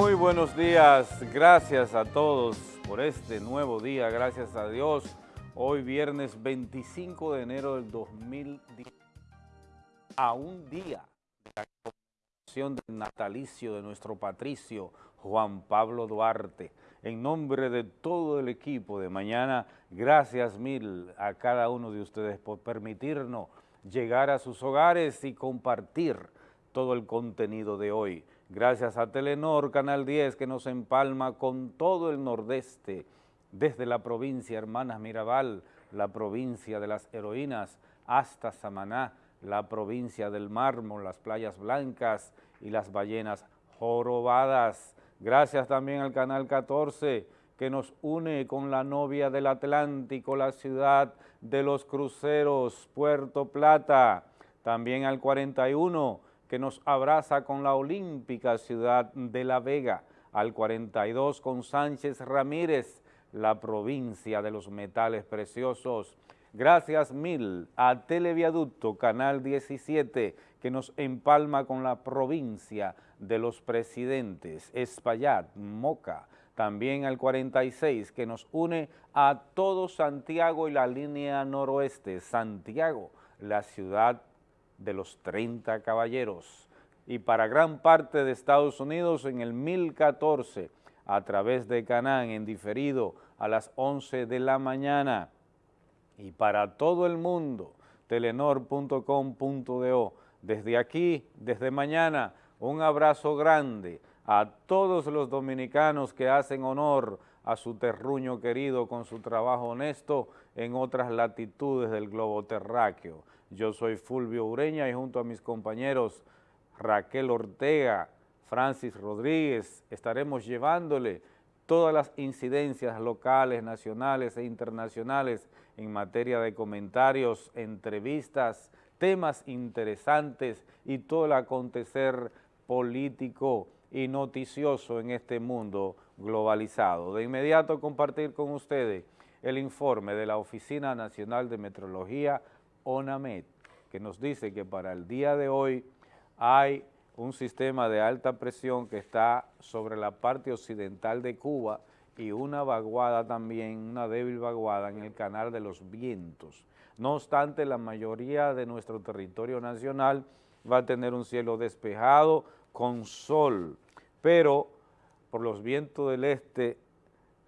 Muy buenos días, gracias a todos por este nuevo día, gracias a Dios. Hoy viernes 25 de enero del 2010, a un día de la conmemoración del natalicio de nuestro patricio Juan Pablo Duarte. En nombre de todo el equipo de mañana, gracias mil a cada uno de ustedes por permitirnos llegar a sus hogares y compartir todo el contenido de hoy. Gracias a Telenor, Canal 10, que nos empalma con todo el nordeste, desde la provincia Hermanas Mirabal, la provincia de las heroínas, hasta Samaná, la provincia del mármol, las playas blancas y las ballenas jorobadas. Gracias también al Canal 14, que nos une con la novia del Atlántico, la ciudad de los cruceros, Puerto Plata. También al 41, que nos abraza con la olímpica ciudad de La Vega, al 42 con Sánchez Ramírez, la provincia de los metales preciosos. Gracias mil a Televiaducto Canal 17 que nos empalma con la provincia de los presidentes, Espaillat, Moca, también al 46 que nos une a todo Santiago y la línea noroeste, Santiago, la ciudad de los 30 caballeros. Y para gran parte de Estados Unidos en el 1014 a través de Canán en diferido a las 11 de la mañana. Y para todo el mundo telenor.com.do desde aquí, desde mañana, un abrazo grande a todos los dominicanos que hacen honor a su terruño querido con su trabajo honesto en otras latitudes del globo terráqueo. Yo soy Fulvio Ureña y junto a mis compañeros Raquel Ortega, Francis Rodríguez, estaremos llevándole todas las incidencias locales, nacionales e internacionales en materia de comentarios, entrevistas, temas interesantes y todo el acontecer político y noticioso en este mundo globalizado. De inmediato compartir con ustedes el informe de la Oficina Nacional de Metrología ONAMED, que nos dice que para el día de hoy hay un sistema de alta presión que está sobre la parte occidental de Cuba y una vaguada también, una débil vaguada en el canal de los vientos. No obstante, la mayoría de nuestro territorio nacional va a tener un cielo despejado con sol, pero por los vientos del este,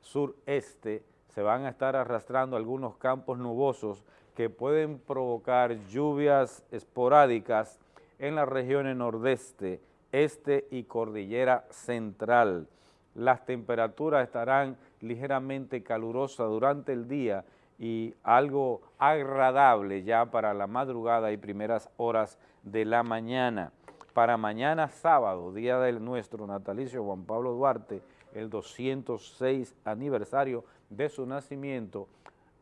sureste, se van a estar arrastrando algunos campos nubosos que pueden provocar lluvias esporádicas en las regiones nordeste, este y cordillera central. Las temperaturas estarán ligeramente calurosas durante el día y algo agradable ya para la madrugada y primeras horas de la mañana. Para mañana sábado, día de nuestro natalicio Juan Pablo Duarte, el 206 aniversario de su nacimiento,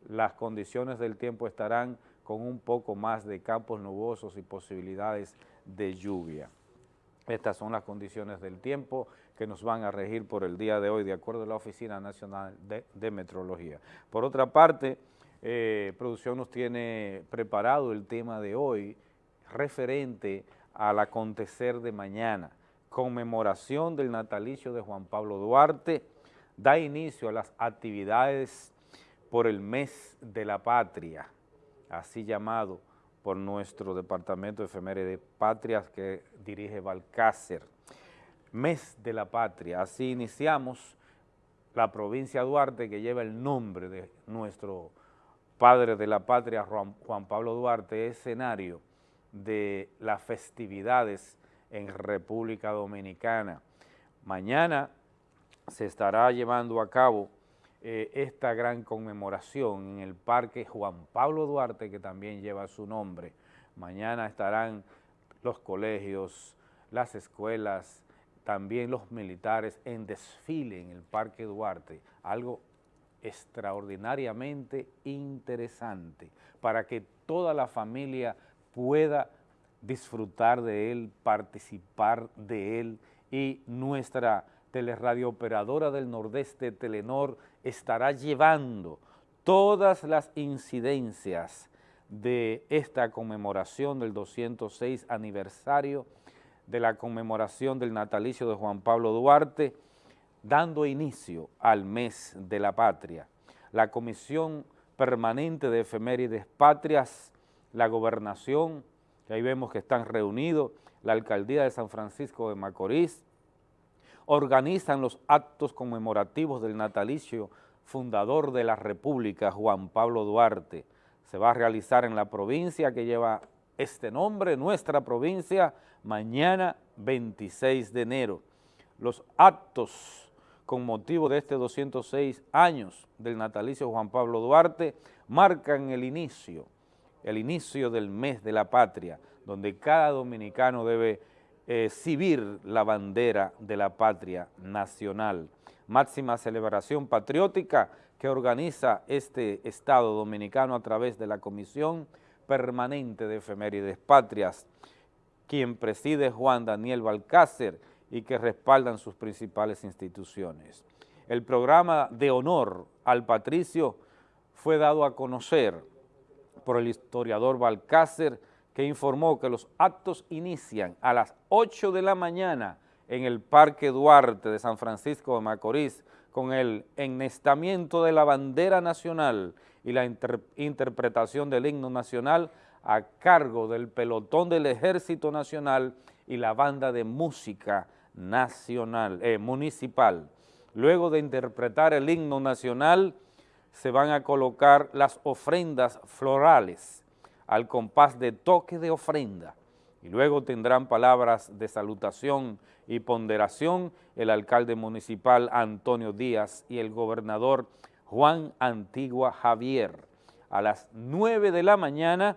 las condiciones del tiempo estarán con un poco más de campos nubosos y posibilidades de lluvia. Estas son las condiciones del tiempo que nos van a regir por el día de hoy, de acuerdo a la Oficina Nacional de, Metrología. Por otra parte, eh, Producción nos tiene preparado el tema de hoy referente al acontecer de mañana, conmemoración del natalicio de Juan Pablo Duarte, da inicio a las actividades por el mes de la patria, así llamado por nuestro Departamento de de Patrias que dirige Balcácer. Mes de la Patria, así iniciamos la provincia de Duarte que lleva el nombre de nuestro padre de la patria, Juan Pablo Duarte, escenario de las festividades en República Dominicana. Mañana se estará llevando a cabo eh, esta gran conmemoración en el Parque Juan Pablo Duarte, que también lleva su nombre. Mañana estarán los colegios, las escuelas, también los militares en desfile en el Parque Duarte, algo extraordinariamente interesante para que toda la familia pueda disfrutar de él, participar de él y nuestra teleradiooperadora del Nordeste, Telenor, estará llevando todas las incidencias de esta conmemoración del 206 aniversario de la conmemoración del natalicio de Juan Pablo Duarte, dando inicio al mes de la patria. La Comisión Permanente de Efemérides Patrias, la Gobernación, que ahí vemos que están reunidos, la Alcaldía de San Francisco de Macorís, organizan los actos conmemorativos del natalicio fundador de la República, Juan Pablo Duarte. Se va a realizar en la provincia que lleva este nombre, nuestra provincia, mañana 26 de enero. Los actos con motivo de este 206 años del natalicio Juan Pablo Duarte marcan el inicio, el inicio del mes de la patria, donde cada dominicano debe exhibir la bandera de la patria nacional. Máxima celebración patriótica que organiza este Estado Dominicano a través de la Comisión Permanente de Efemérides Patrias, quien preside Juan Daniel Balcácer y que respaldan sus principales instituciones. El programa de honor al patricio fue dado a conocer por el historiador Balcácer, que informó que los actos inician a las 8 de la mañana en el Parque Duarte de San Francisco de Macorís con el ennestamiento de la bandera nacional y la interpretación del himno nacional a cargo del pelotón del Ejército Nacional y la banda de música nacional, eh, municipal. Luego de interpretar el himno nacional, se van a colocar las ofrendas florales al compás de toque de ofrenda y luego tendrán palabras de salutación y ponderación el alcalde municipal Antonio Díaz y el gobernador Juan Antigua Javier. A las 9 de la mañana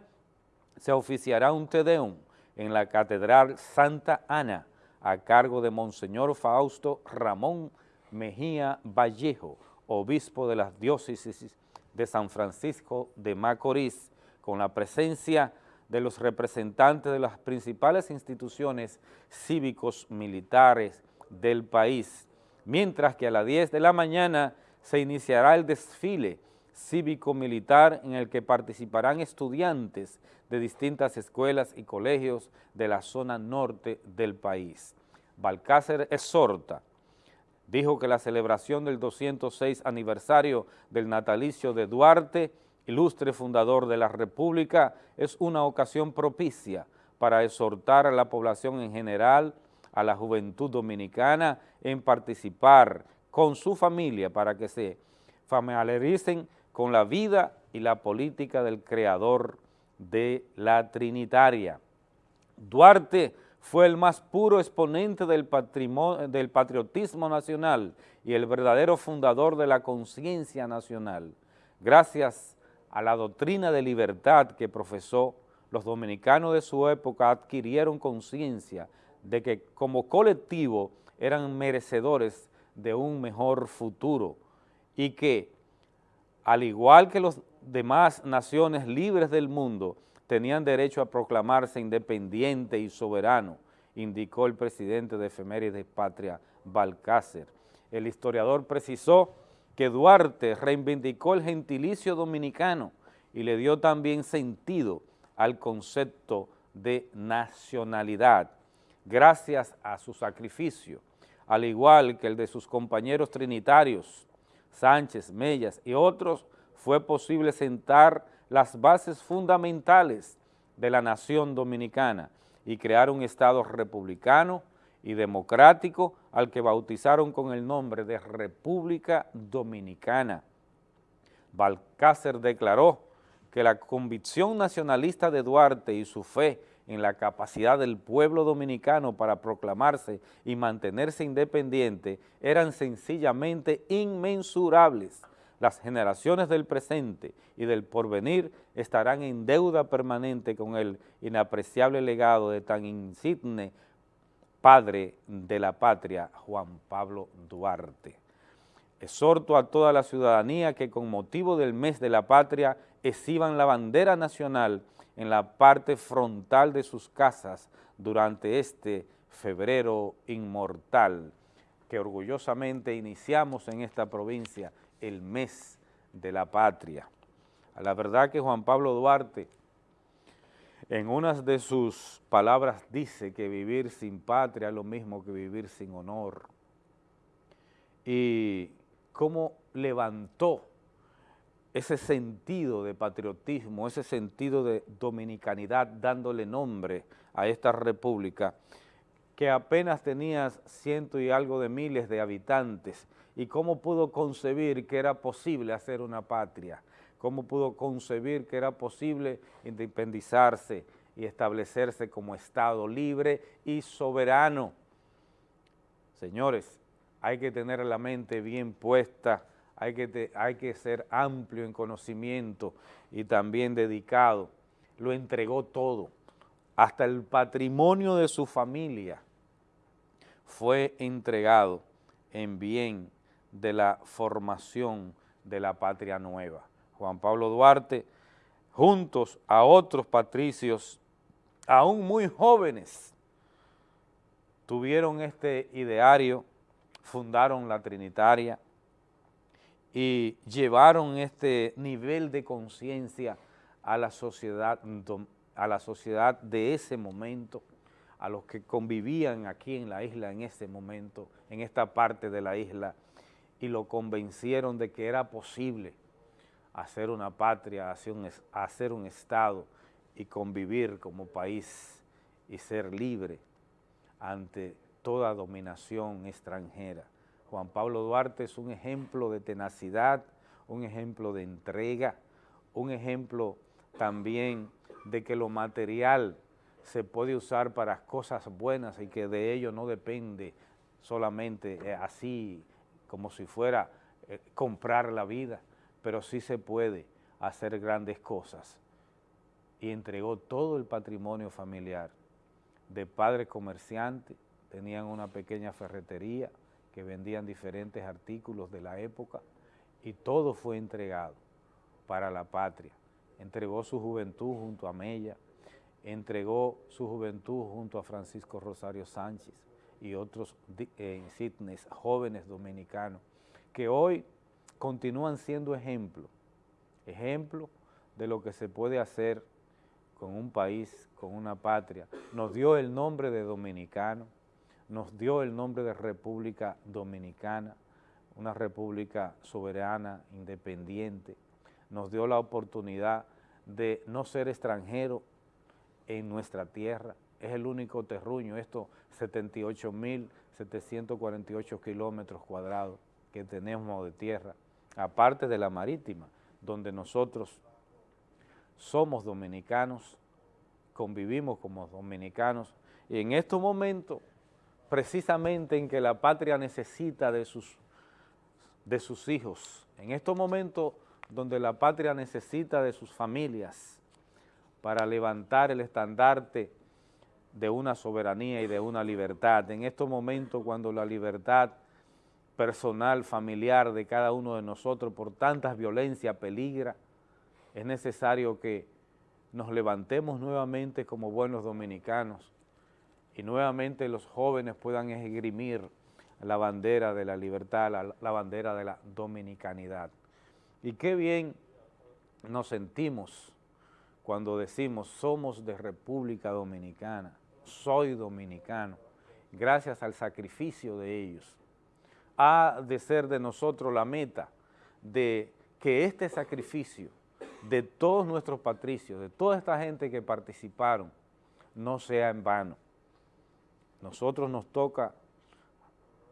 se oficiará un Tedeum en la Catedral Santa Ana a cargo de Monseñor Fausto Ramón Mejía Vallejo, obispo de las diócesis de San Francisco de Macorís, con la presencia de los representantes de las principales instituciones cívicos militares del país, mientras que a las 10 de la mañana se iniciará el desfile cívico-militar en el que participarán estudiantes de distintas escuelas y colegios de la zona norte del país. Balcácer exhorta, dijo que la celebración del 206 aniversario del natalicio de Duarte, ilustre fundador de la República, es una ocasión propicia para exhortar a la población en general, a la juventud dominicana, en participar con su familia para que se familiaricen con la vida y la política del creador de la Trinitaria. Duarte fue el más puro exponente del, del patriotismo nacional y el verdadero fundador de la conciencia nacional. Gracias a la doctrina de libertad que profesó, los dominicanos de su época adquirieron conciencia de que como colectivo eran merecedores de un mejor futuro y que, al igual que las demás naciones libres del mundo, tenían derecho a proclamarse independiente y soberano, indicó el presidente de Efemérides Patria, Balcácer. El historiador precisó que Duarte reivindicó el gentilicio dominicano y le dio también sentido al concepto de nacionalidad, gracias a su sacrificio, al igual que el de sus compañeros trinitarios, Sánchez, Mellas y otros, fue posible sentar las bases fundamentales de la nación dominicana y crear un Estado republicano y democrático al que bautizaron con el nombre de República Dominicana. Balcácer declaró que la convicción nacionalista de Duarte y su fe en la capacidad del pueblo dominicano para proclamarse y mantenerse independiente eran sencillamente inmensurables las generaciones del presente y del porvenir estarán en deuda permanente con el inapreciable legado de tan insigne padre de la patria, Juan Pablo Duarte. Exhorto a toda la ciudadanía que con motivo del mes de la patria exhiban la bandera nacional en la parte frontal de sus casas durante este febrero inmortal que orgullosamente iniciamos en esta provincia el mes de la patria. A la verdad que Juan Pablo Duarte En unas de sus palabras dice que vivir sin patria es lo mismo que vivir sin honor. Y cómo levantó ese sentido de patriotismo, ese sentido de dominicanidad, dándole nombre a esta república, que apenas tenía ciento y algo de miles de habitantes, y cómo pudo concebir que era posible hacer una patria, cómo pudo concebir que era posible independizarse y establecerse como Estado libre y soberano. Señores, hay que tener la mente bien puesta, hay que, hay que ser amplio en conocimiento y también dedicado. Lo entregó todo, hasta el patrimonio de su familia fue entregado en bien de la formación de la patria nueva. Juan Pablo Duarte, juntos a otros patricios, aún muy jóvenes, tuvieron este ideario, fundaron la Trinitaria y llevaron este nivel de conciencia a la sociedad a la sociedad de ese momento, a los que convivían aquí en la isla en ese momento, en esta parte de la isla, y lo convencieron de que era posible hacer una patria, hacer un, hacer un Estado y convivir como país y ser libre ante toda dominación extranjera. Juan Pablo Duarte es un ejemplo de tenacidad, un ejemplo de entrega, un ejemplo también de que lo material se puede usar para cosas buenas y que de ello no depende solamente eh, así como si fuera eh, comprar la vida, pero sí se puede hacer grandes cosas. Y entregó todo el patrimonio familiar de padres comerciantes, tenían una pequeña ferretería que vendían diferentes artículos de la época y todo fue entregado para la patria. Entregó su juventud junto a Mella, entregó su juventud junto a Francisco Rosario Sánchez, y otros eh, jóvenes dominicanos, que hoy continúan siendo ejemplo, ejemplo de lo que se puede hacer con un país, con una patria. Nos dio el nombre de dominicano, nos dio el nombre de República Dominicana, una república soberana, independiente, nos dio la oportunidad de no ser extranjero en nuestra tierra, es el único terruño, estos 78.748 kilómetros cuadrados que tenemos de tierra, aparte de la marítima, donde nosotros somos dominicanos, convivimos como dominicanos, y en estos momentos, precisamente en que la patria necesita de sus, de sus hijos, en estos momentos donde la patria necesita de sus familias para levantar el estandarte de una soberanía y de una libertad. En estos momentos cuando la libertad personal, familiar de cada uno de nosotros por tantas violencias peligra, es necesario que nos levantemos nuevamente como buenos dominicanos y nuevamente los jóvenes puedan esgrimir la bandera de la libertad, la, la bandera de la dominicanidad. Y qué bien nos sentimos cuando decimos somos de República Dominicana, soy dominicano, gracias al sacrificio de ellos. Ha de ser de nosotros la meta de que este sacrificio de todos nuestros patricios, de toda esta gente que participaron, no sea en vano. Nosotros nos toca,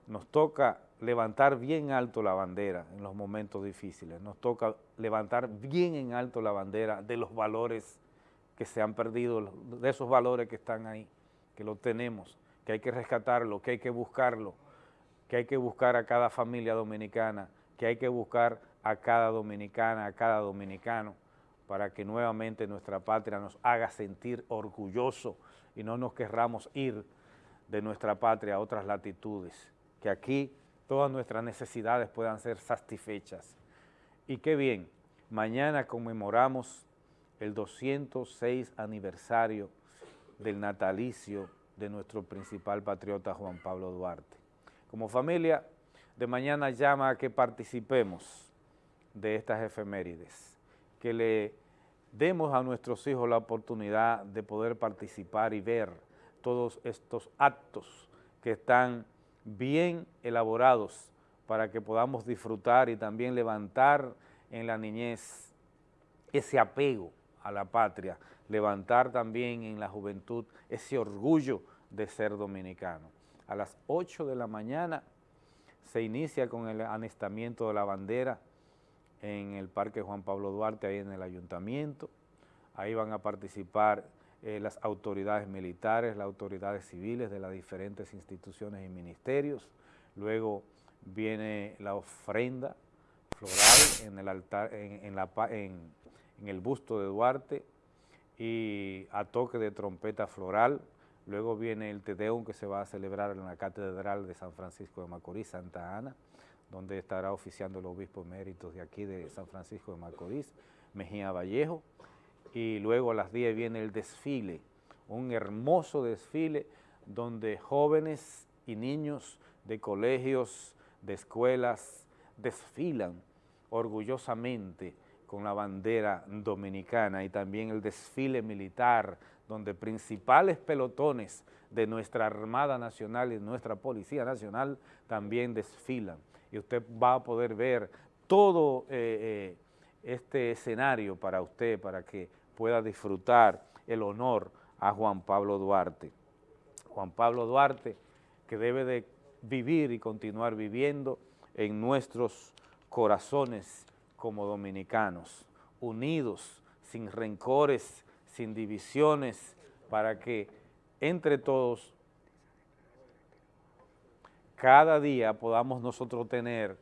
nos toca levantar bien alto la bandera en los momentos difíciles, nos toca levantar bien en alto la bandera de los valores que se han perdido, de esos valores que están ahí que lo tenemos, que hay que rescatarlo, que hay que buscarlo, que hay que buscar a cada familia dominicana, que hay que buscar a cada dominicana, a cada dominicano, para que nuevamente nuestra patria nos haga sentir orgulloso y no nos querramos ir de nuestra patria a otras latitudes, que aquí todas nuestras necesidades puedan ser satisfechas. Y qué bien, mañana conmemoramos el 206 aniversario del natalicio de nuestro principal patriota Juan Pablo Duarte. Como familia, de mañana llama a que participemos de estas efemérides, que le demos a nuestros hijos la oportunidad de poder participar y ver todos estos actos que están bien elaborados para que podamos disfrutar y también levantar en la niñez ese apego a la patria, levantar también en la juventud ese orgullo de ser dominicano. A las 8 de la mañana se inicia con el anestamiento de la bandera en el Parque Juan Pablo Duarte, ahí en el ayuntamiento. Ahí van a participar eh, las autoridades militares, las autoridades civiles de las diferentes instituciones y ministerios. Luego viene la ofrenda floral en el altar, en, la, en, en el busto de Duarte y a toque de trompeta floral. Luego viene el Tedeum que se va a celebrar en la Catedral de San Francisco de Macorís, Santa Ana, donde estará oficiando el obispo eméritos de aquí de San Francisco de Macorís, Mejía Vallejo. Y luego a las 10 viene el desfile, un hermoso desfile donde jóvenes y niños de colegios, de escuelas, desfilan orgullosamente con la bandera dominicana y también el desfile militar, donde principales pelotones de nuestra Armada Nacional y nuestra Policía Nacional también desfilan. Y usted va a poder ver todo eh, eh, este escenario para usted, para que pueda disfrutar el honor a Juan Pablo Duarte. Juan Pablo Duarte, que debe de vivir y continuar viviendo en nuestros corazones como dominicanos, unidos, sin rencores, sin divisiones, para que entre todos cada día podamos nosotros tener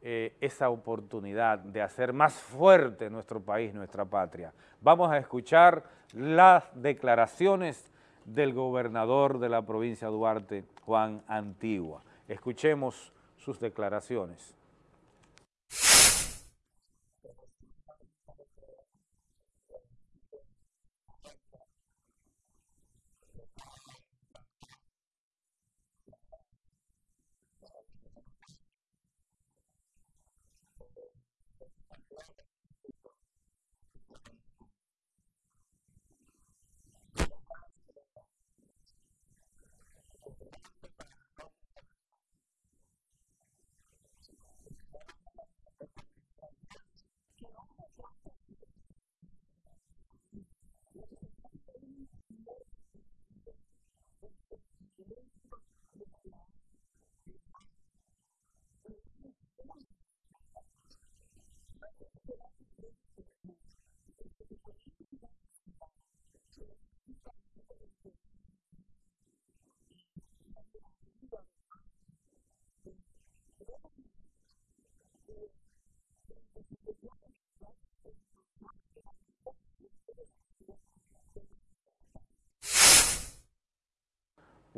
eh, esa oportunidad de hacer más fuerte nuestro país, nuestra patria. Vamos a escuchar las declaraciones del gobernador de la provincia de Duarte, Juan Antigua. Escuchemos sus declaraciones.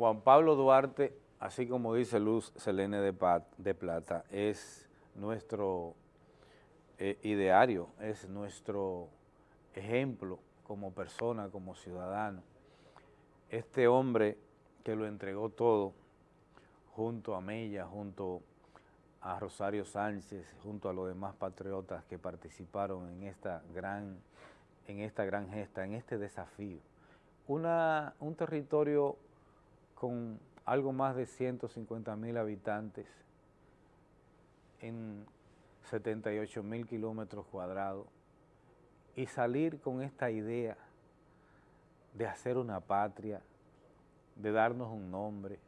Juan Pablo Duarte, así como dice Luz Selene de, Plata, es nuestro eh, ideario, es nuestro ejemplo como persona, como ciudadano. Este hombre que lo entregó todo, junto a Mella, junto a Rosario Sánchez, junto a los demás patriotas que participaron en esta gran, en esta gran gesta, en este desafío. Un territorio con algo más de 150 mil habitantes en 78 mil kilómetros cuadrados y salir con esta idea de hacer una patria, de darnos un nombre,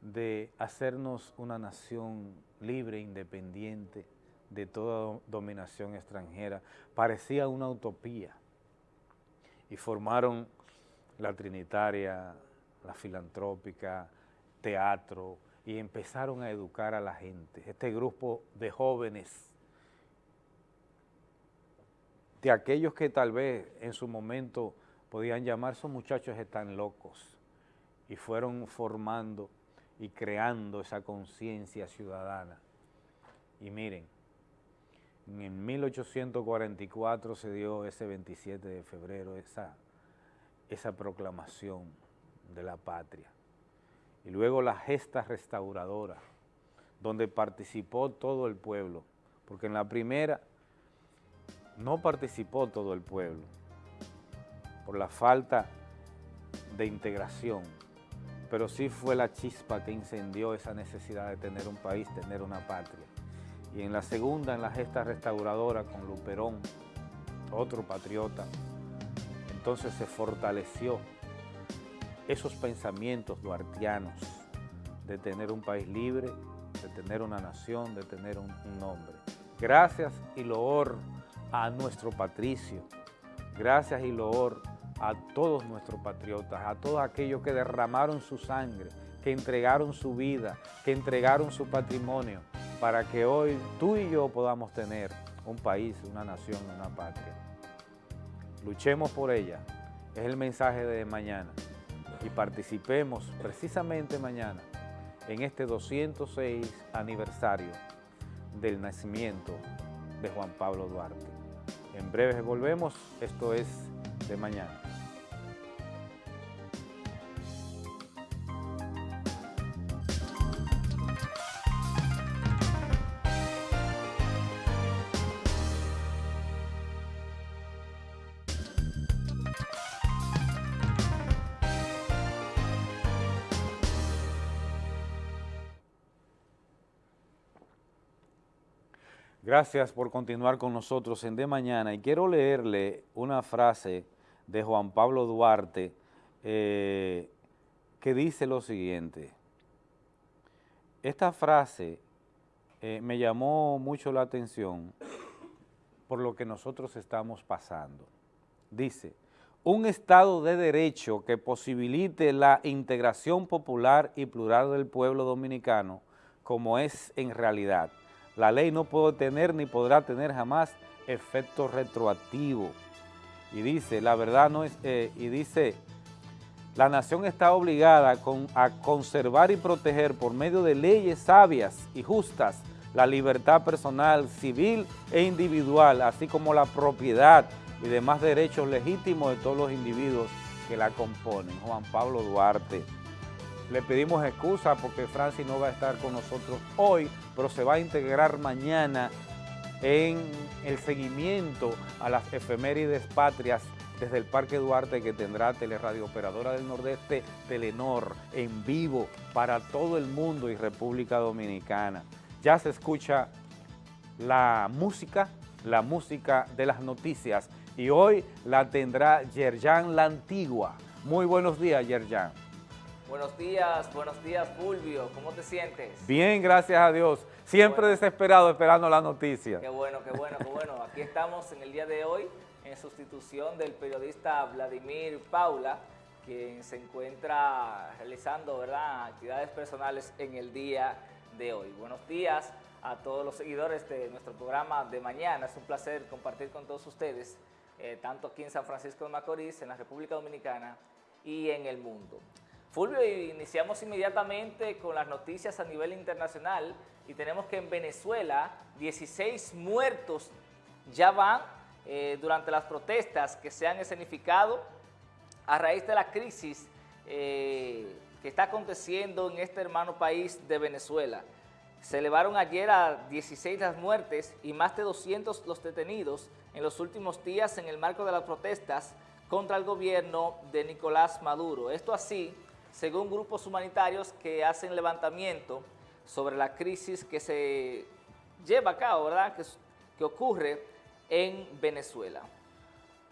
de hacernos una nación libre, independiente de toda dominación extranjera, parecía una utopía. Y formaron la Trinitaria, la filantrópica, teatro, y empezaron a educar a la gente. Este grupo de jóvenes, de aquellos que tal vez en su momento podían llamar, esos muchachos están locos, y fueron formando y creando esa conciencia ciudadana. Y miren, en 1844 se dio ese 27 de febrero esa, esa proclamación de la patria. Y luego la gesta restauradora, donde participó todo el pueblo, porque en la primera no participó todo el pueblo por la falta de integración, pero sí fue la chispa que incendió esa necesidad de tener un país, tener una patria. Y en la segunda, en la gesta restauradora con Luperón, otro patriota, entonces se fortaleció esos pensamientos duartianos de tener un país libre, de tener una nación, de tener un, nombre. Gracias y loor a nuestro patricio, gracias y loor a todos nuestros patriotas, a todos aquellos que derramaron su sangre, que entregaron su vida, que entregaron su patrimonio, para que hoy tú y yo podamos tener un país, una nación, una patria. Luchemos por ella, es el mensaje de mañana, y participemos precisamente mañana en este 206 aniversario del nacimiento de Juan Pablo Duarte. En breve volvemos, esto es de mañana. Gracias por continuar con nosotros en De Mañana y quiero leerle una frase de Juan Pablo Duarte eh, que dice lo siguiente. Esta frase eh, me llamó mucho la atención por lo que nosotros estamos pasando. Dice, un Estado de Derecho que posibilite la integración popular y plural del pueblo dominicano como es en realidad la ley no puede tener ni podrá tener jamás efecto retroactivo. Y dice, la verdad no es, eh, y dice, la nación está obligada a conservar y proteger por medio de leyes sabias y justas la libertad personal, civil e individual, así como la propiedad y demás derechos legítimos de todos los individuos que la componen. Juan Pablo Duarte. Le pedimos excusa porque Francis no va a estar con nosotros hoy, pero se va a integrar mañana en el seguimiento a las efemérides patrias desde el Parque Duarte que tendrá Teleradio Operadora del Nordeste, Telenor, en vivo para todo el mundo y República Dominicana. Ya se escucha la música, la música de las noticias y hoy la tendrá Yerjan La Antigua. Muy buenos días, Yerjan. Buenos días, buenos días Fulvio, ¿cómo te sientes? Bien, gracias a Dios. Siempre desesperado esperando la noticia. Qué bueno, qué bueno, qué bueno. Aquí estamos en el día de hoy en sustitución del periodista Vladimir Paula, quien se encuentra realizando ¿verdad? actividades personales en el día de hoy. Buenos días a todos los seguidores de nuestro programa de mañana. Es un placer compartir con todos ustedes, eh, tanto aquí en San Francisco de Macorís, en la República Dominicana y en el mundo. Iniciamos inmediatamente con las noticias a nivel internacional y tenemos que en Venezuela 16 muertos ya van eh, durante las protestas que se han escenificado a raíz de la crisis eh, que está aconteciendo en este hermano país de Venezuela. Se elevaron ayer a 16 las muertes y más de 200 los detenidos en los últimos días en el marco de las protestas contra el gobierno de Nicolás Maduro. Esto así según grupos humanitarios que hacen levantamiento sobre la crisis que se lleva a cabo, ¿verdad?, que, ocurre en Venezuela.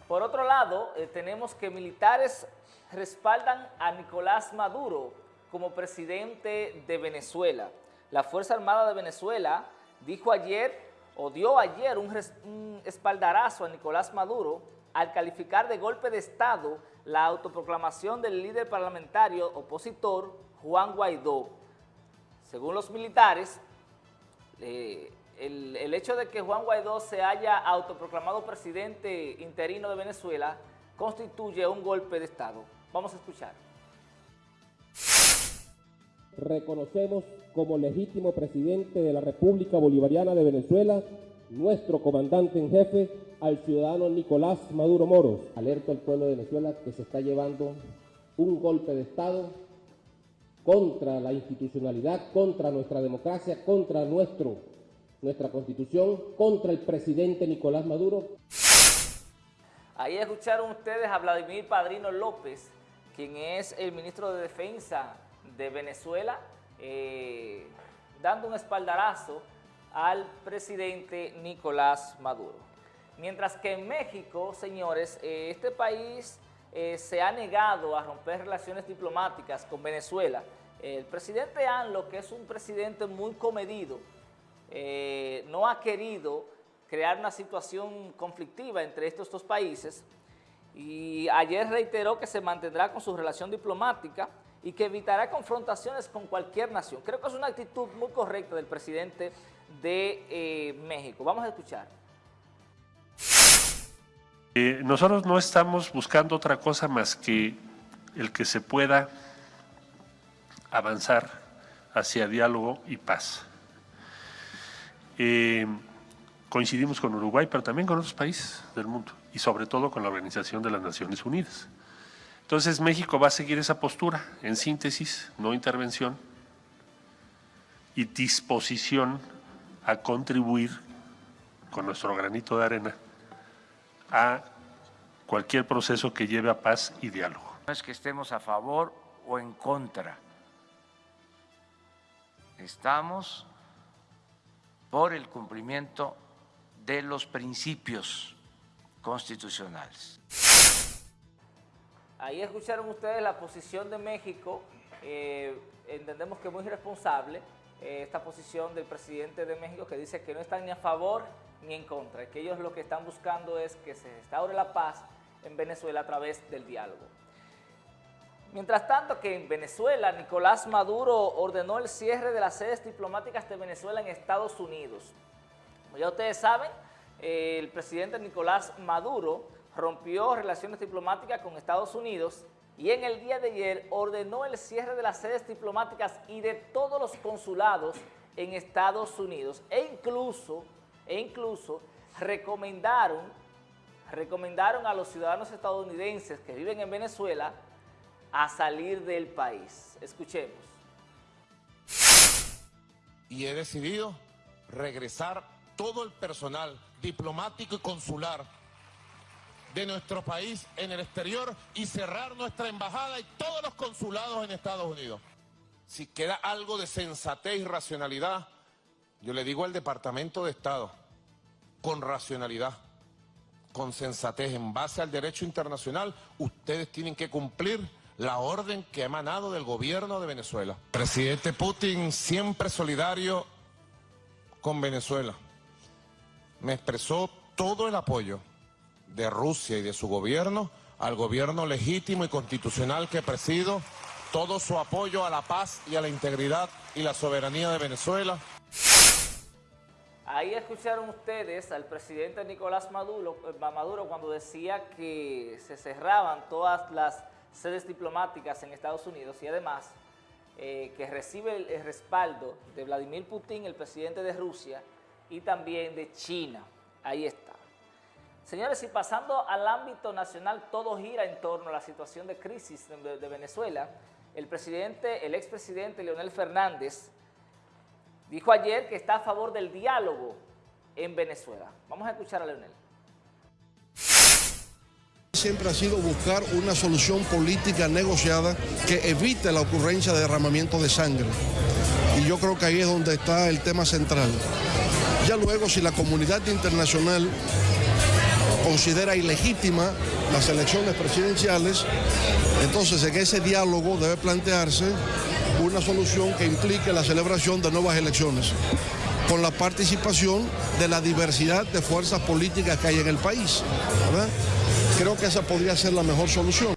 Por otro lado, eh, tenemos que militares respaldan a Nicolás Maduro como presidente de Venezuela. La Fuerza Armada de Venezuela dijo ayer, o dio ayer un espaldarazo a Nicolás Maduro al calificar de golpe de Estado la autoproclamación del líder parlamentario opositor Juan Guaidó. Según los militares, eh, el, hecho de que Juan Guaidó se haya autoproclamado presidente interino de Venezuela constituye un golpe de Estado. Vamos a escuchar. Reconocemos como legítimo presidente de la República Bolivariana de Venezuela nuestro comandante en jefe, al ciudadano Nicolás Maduro Moros. Alerto al pueblo de Venezuela que se está llevando un golpe de Estado contra la institucionalidad, contra nuestra democracia, contra nuestro nuestra Constitución contra el presidente Nicolás Maduro. Ahí escucharon ustedes a Vladimir Padrino López, quien es el ministro de Defensa de Venezuela, eh, dando un espaldarazo al presidente Nicolás Maduro. Mientras que en México, señores, eh, este país eh, se ha negado a romper relaciones diplomáticas con Venezuela. El presidente ANLO, que es un presidente muy comedido, no ha querido crear una situación conflictiva entre estos dos países y ayer reiteró que se mantendrá con su relación diplomática y que evitará confrontaciones con cualquier nación. Creo que es una actitud muy correcta del presidente de eh, México. Vamos a escuchar. Eh, nosotros no estamos buscando otra cosa más que el que se pueda avanzar hacia diálogo y paz. Eh, coincidimos con Uruguay, pero también con otros países del mundo y sobre todo con la Organización de las Naciones Unidas. Entonces México va a seguir esa postura, en síntesis, no intervención y disposición a contribuir con nuestro granito de arena a cualquier proceso que lleve a paz y diálogo. No es que estemos a favor o en contra. Estamos por el cumplimiento de los principios constitucionales. Ahí escucharon ustedes la posición de México, eh, entendemos que es muy responsable eh, esta posición del presidente de México que dice que no están ni a favor ni en contra, que ellos lo que están buscando es que se restaure la paz en Venezuela a través del diálogo. Mientras tanto que en Venezuela, Nicolás Maduro ordenó el cierre de las sedes diplomáticas de Venezuela en Estados Unidos. Como ya ustedes saben, el presidente Nicolás Maduro rompió relaciones diplomáticas con Estados Unidos y en el día de ayer ordenó el cierre de las sedes diplomáticas y de todos los consulados en Estados Unidos e incluso, e incluso recomendaron, recomendaron a los ciudadanos estadounidenses que viven en Venezuela a salir del país. Escuchemos. Y he decidido regresar todo el personal diplomático y consular de nuestro país en el exterior y cerrar nuestra embajada y todos los consulados en Estados Unidos. Si queda algo de sensatez y racionalidad, yo le digo al Departamento de Estado, con racionalidad, con sensatez, en base al derecho internacional, ustedes tienen que cumplir la orden que ha emanado del gobierno de Venezuela. Presidente Putin siempre solidario con Venezuela me expresó todo el apoyo de Rusia y de su gobierno al gobierno legítimo y constitucional que presido, todo su apoyo a la paz y a la integridad y la soberanía de Venezuela. Ahí escucharon ustedes al presidente Nicolás Maduro, eh, Maduro cuando decía que se cerraban todas las sedes diplomáticas en Estados Unidos y además eh, que recibe el respaldo de Vladimir Putin, el presidente de Rusia, y también de China. Ahí está. Señores, y pasando al ámbito nacional, todo gira en torno a la situación de crisis de, Venezuela. El presidente, el expresidente Leonel Fernández, dijo ayer que está a favor del diálogo en Venezuela. Vamos a escuchar a Leonel. Siempre ha sido buscar una solución política negociada que evite la ocurrencia de derramamiento de sangre. Y yo creo que ahí es donde está el tema central. Ya luego, si la comunidad internacional considera ilegítima las elecciones presidenciales, entonces en ese diálogo debe plantearse una solución que implique la celebración de nuevas elecciones, con la participación de la diversidad de fuerzas políticas que hay en el país. Creo que esa podría ser la mejor solución.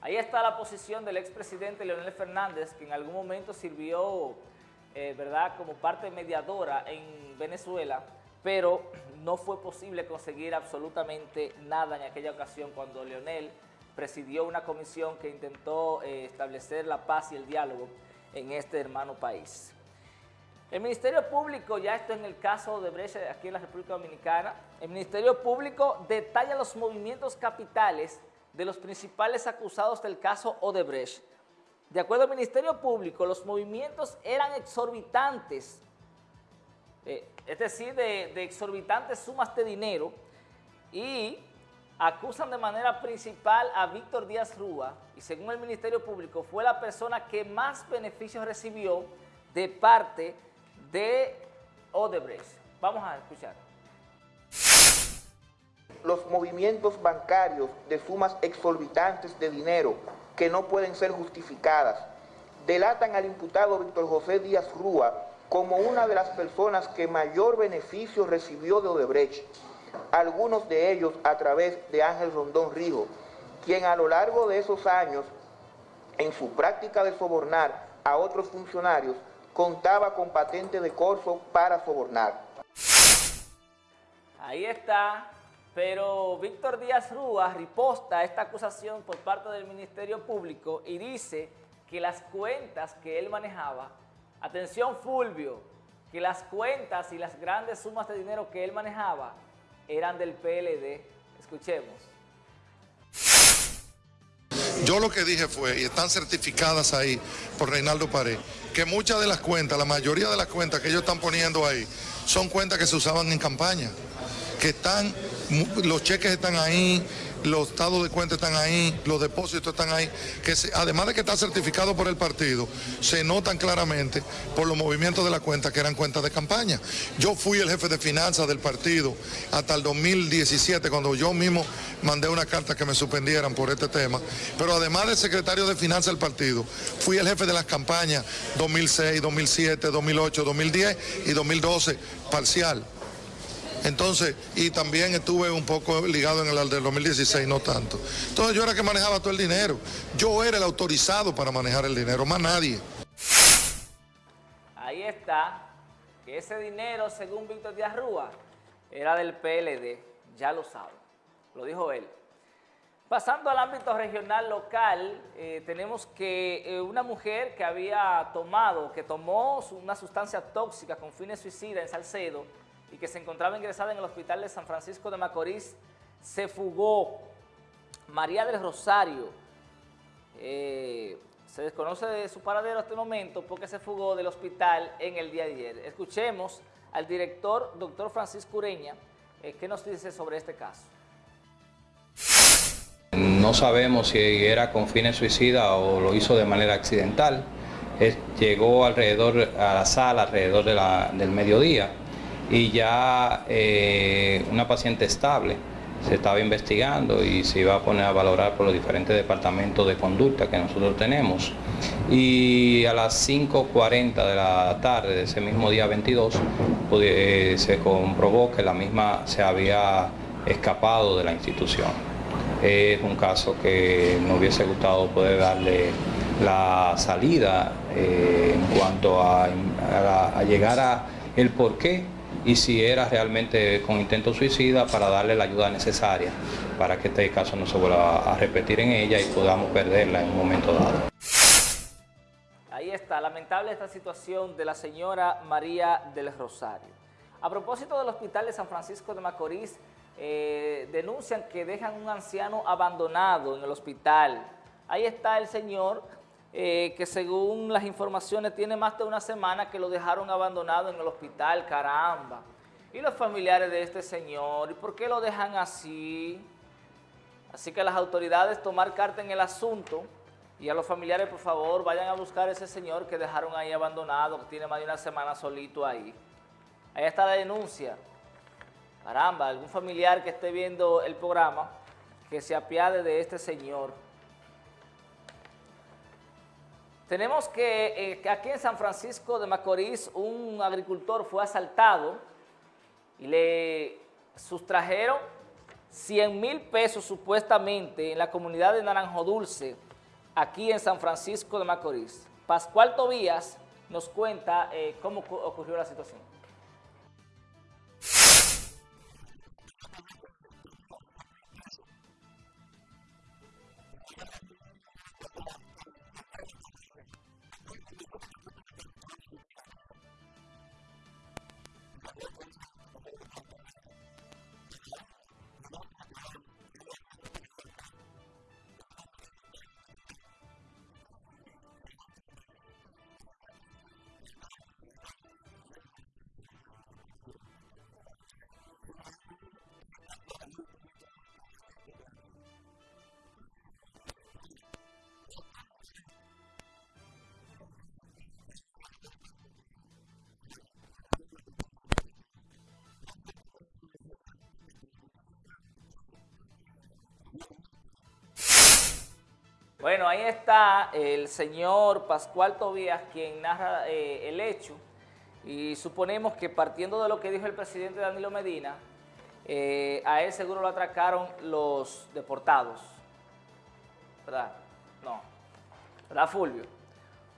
Ahí está la posición del expresidente Leonel Fernández, que en algún momento sirvió eh, ¿verdad?, como parte mediadora en Venezuela, pero no fue posible conseguir absolutamente nada en aquella ocasión cuando Leonel presidió una comisión que intentó eh, establecer la paz y el diálogo en este hermano país. El Ministerio Público, ya esto en el caso de Brecha aquí en la República Dominicana, el Ministerio Público detalla los movimientos capitales de los principales acusados del caso Odebrecht de acuerdo al Ministerio Público, los movimientos eran exorbitantes eh, es decir, de, de exorbitantes sumas de dinero y acusan de manera principal a Víctor Díaz Rúa y según el Ministerio Público fue la persona que más beneficios recibió de parte de Odebrecht. Vamos a escuchar. Los movimientos bancarios de sumas exorbitantes de dinero que no pueden ser justificadas delatan al imputado Víctor José Díaz Rúa como una de las personas que mayor beneficio recibió de Odebrecht, algunos de ellos a través de Ángel Rondón Rijo, quien a lo largo de esos años, en su práctica de sobornar a otros funcionarios, contaba con patente de corso para sobornar. Ahí está, pero Víctor Díaz Rúa riposta esta acusación por parte del Ministerio Público y dice que las cuentas que él manejaba Atención Fulvio, que las cuentas y las grandes sumas de dinero que él manejaba eran del PLD. Escuchemos. Yo lo que dije fue, y están certificadas ahí por Reinaldo Pared, que muchas de las cuentas, la mayoría de las cuentas que ellos están poniendo ahí, son cuentas que se usaban en campaña, que están, los cheques están ahí, los estados de cuenta están ahí, los depósitos están ahí, que además de que está certificado por el partido, se notan claramente por los movimientos de la cuenta que eran cuentas de campaña. Yo fui el jefe de finanzas del partido hasta el 2017, cuando yo mismo mandé una carta que me suspendieran por este tema, pero además de secretario de finanzas del partido, fui el jefe de las campañas 2006, 2007, 2008, 2010 y 2012 parcial. Entonces, y también estuve un poco ligado en el del 2016, no tanto. Entonces yo era que manejaba todo el dinero. Yo era el autorizado para manejar el dinero, más nadie. Ahí está, que ese dinero, según Víctor Díaz Rúa, era del PLD, ya lo saben, lo dijo él. Pasando al ámbito regional local, eh, tenemos que eh, una mujer que había tomado, que tomó una sustancia tóxica con fines suicidas en Salcedo, y que se encontraba ingresada en el hospital de San Francisco de Macorís, se fugó. María del Rosario, eh, se desconoce de su paradero hasta el momento porque se fugó del hospital en el día de ayer. Escuchemos al director, doctor Francisco Ureña, eh, qué nos dice sobre este caso. No sabemos si era con fines suicida o lo hizo de manera accidental. llegó alrededor a la sala alrededor del mediodía y ya eh, una paciente estable se estaba investigando y se iba a poner a valorar por los diferentes departamentos de conducta que nosotros tenemos. Y a las 5.40 de la tarde de ese mismo día 22 eh, se comprobó que la misma se había escapado de la institución. Es un caso que no hubiese gustado poder darle la salida eh, en cuanto a, a llegar a el porqué y si era realmente con intento suicida para darle la ayuda necesaria para que este caso no se vuelva a repetir en ella y podamos perderla en un momento dado. Ahí está, lamentable esta situación de la señora María del Rosario. A propósito del hospital de San Francisco de Macorís, eh, denuncian que dejan un anciano abandonado en el hospital. Ahí está el señor eh, que según las informaciones tiene más de una semana que lo dejaron abandonado en el hospital, caramba. Y los familiares de este señor, ¿y por qué lo dejan así? Así que las autoridades tomar carta en el asunto y a los familiares, por favor, vayan a buscar a ese señor que dejaron ahí abandonado, que tiene más de una semana solito ahí. Ahí está la denuncia. Caramba, algún familiar que esté viendo el programa, que se apiade de este señor. Tenemos eh, que, aquí en San Francisco de Macorís un agricultor fue asaltado y le sustrajeron 100 mil pesos supuestamente en la comunidad de Naranjo Dulce, aquí en San Francisco de Macorís. Pascual Tobías nos cuenta eh, cómo ocurrió la situación. Bueno, ahí está el señor Pascual Tobías, quien narra eh, el hecho, y suponemos que partiendo de lo que dijo el presidente Danilo Medina, eh, a él seguro lo atracaron los deportados, ¿verdad? No, ¿verdad Fulvio?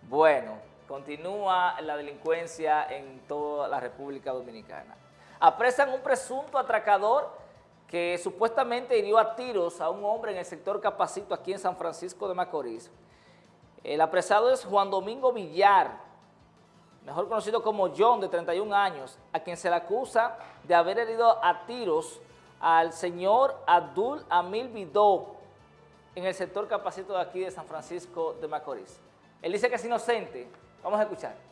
Bueno, continúa la delincuencia en toda la República Dominicana. Apresan un presunto atracador que supuestamente hirió a tiros a un hombre en el sector Capacito aquí en San Francisco de Macorís. El apresado es Juan Domingo Villar, mejor conocido como John, de 31 años, a quien se le acusa de haber herido a tiros al señor Abdul Amil Vidó en el sector Capacito de aquí de San Francisco de Macorís. Él dice que es inocente. Vamos a escuchar.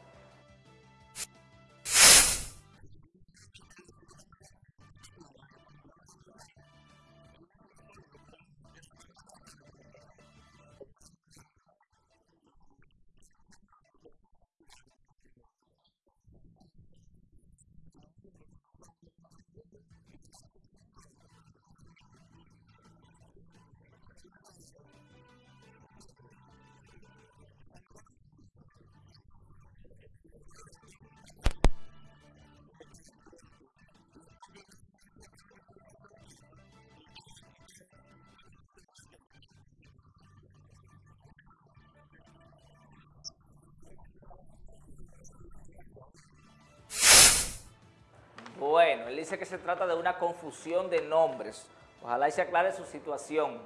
Dice que se trata de una confusión de nombres. Ojalá y se aclare su situación.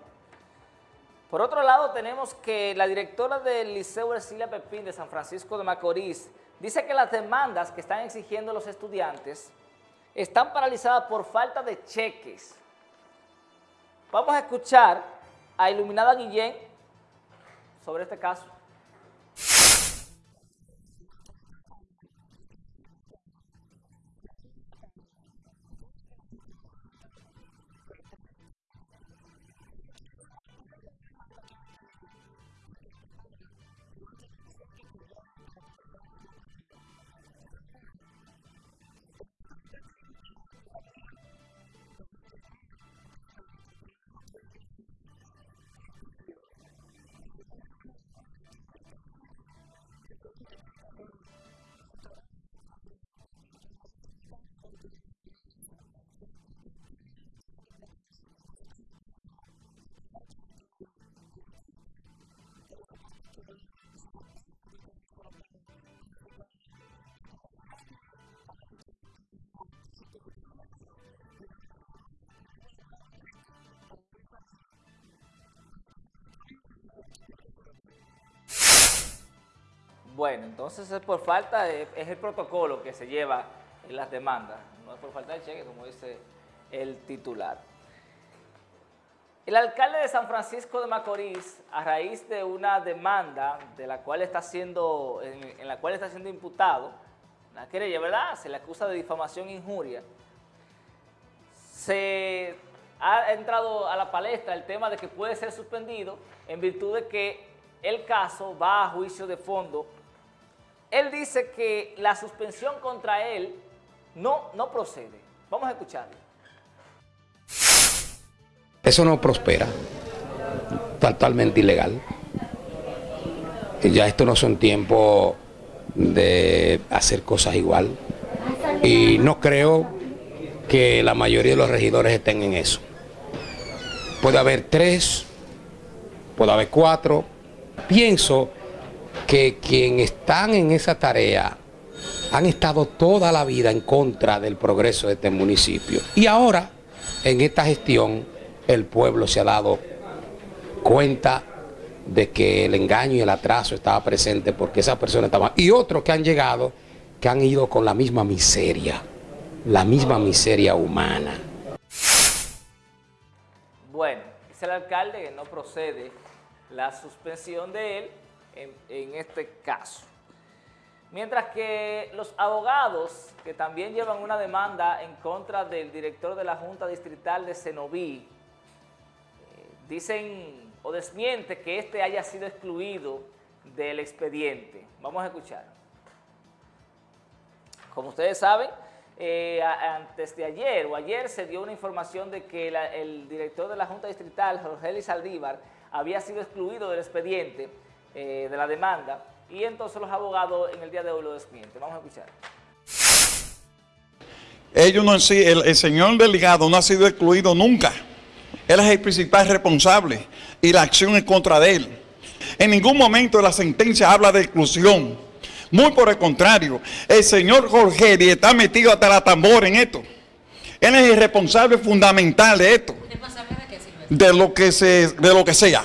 Por otro lado, tenemos que la directora del Liceo Ercilia Pepín de San Francisco de Macorís dice que las demandas que están exigiendo los estudiantes están paralizadas por falta de cheques. Vamos a escuchar a Iluminada Guillén sobre este caso. Bueno, entonces es por falta, es el protocolo que se lleva en las demandas, no es por falta de cheque, como dice el titular. El alcalde de San Francisco de Macorís, a raíz de una demanda de la cual está siendo, en, la cual está siendo imputado, la querella, ¿verdad? Se le acusa de difamación e injuria. Se ha entrado a la palestra el tema de que puede ser suspendido en virtud de que el caso va a juicio de fondo él dice que la suspensión contra él no, no procede. Vamos a escucharlo. Eso no prospera, totalmente ilegal. Ya esto no son tiempos de hacer cosas igual. Y no creo que la mayoría de los regidores estén en eso. Puede haber tres, puede haber cuatro. Pienso que quienes están en esa tarea han estado toda la vida en contra del progreso de este municipio. Y ahora, en esta gestión, el pueblo se ha dado cuenta de que el engaño y el atraso estaba presente porque esas personas estaban... Y otros que han llegado, que han ido con la misma miseria, la misma miseria humana. Bueno, es el alcalde que no procede la suspensión de él en, este caso. Mientras que los abogados que también llevan una demanda en contra del director de la Junta Distrital de Cenoví, eh, dicen o desmiente que este haya sido excluido del expediente. Vamos a escuchar. Como ustedes saben, eh, antes de ayer o ayer se dio una información de que el director de la Junta Distrital, Jorge Luis Saldívar, había sido excluido del expediente eh, de la demanda y entonces los abogados en el día de hoy lo desmienten. Vamos a escuchar. Ellos no, el, el señor delegado no ha sido excluido nunca. Él es el principal responsable y la acción es contra de él. En ningún momento la sentencia habla de exclusión. Muy por el contrario, el señor Jorge está metido hasta la tambor en esto. Él es el responsable fundamental de esto. De lo que, se, de lo que sea.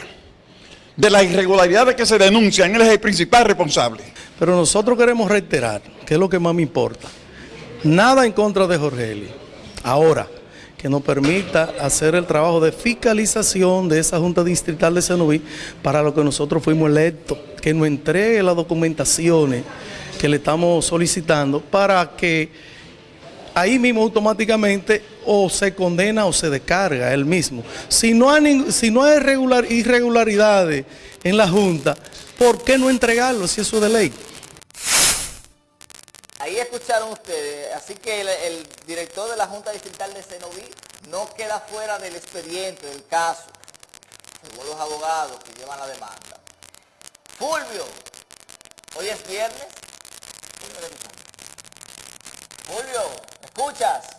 De las irregularidades que se denuncian, él es el principal responsable. Pero nosotros queremos reiterar, que es lo que más me importa, nada en contra de Jorge Eli. Ahora, que nos permita hacer el trabajo de fiscalización de esa Junta Distrital de Senoví para lo que nosotros fuimos electos, que nos entregue las documentaciones que le estamos solicitando para que ahí mismo automáticamente o se condena o se descarga él mismo. Si no hay, irregularidades en la Junta, ¿por qué no entregarlo si eso es de ley? Ahí escucharon ustedes, así que el, director de la Junta Distrital de Cenoví no queda fuera del expediente, del caso, según los abogados que llevan la demanda. Fulvio, hoy es viernes. Fulvio, ¿escuchas?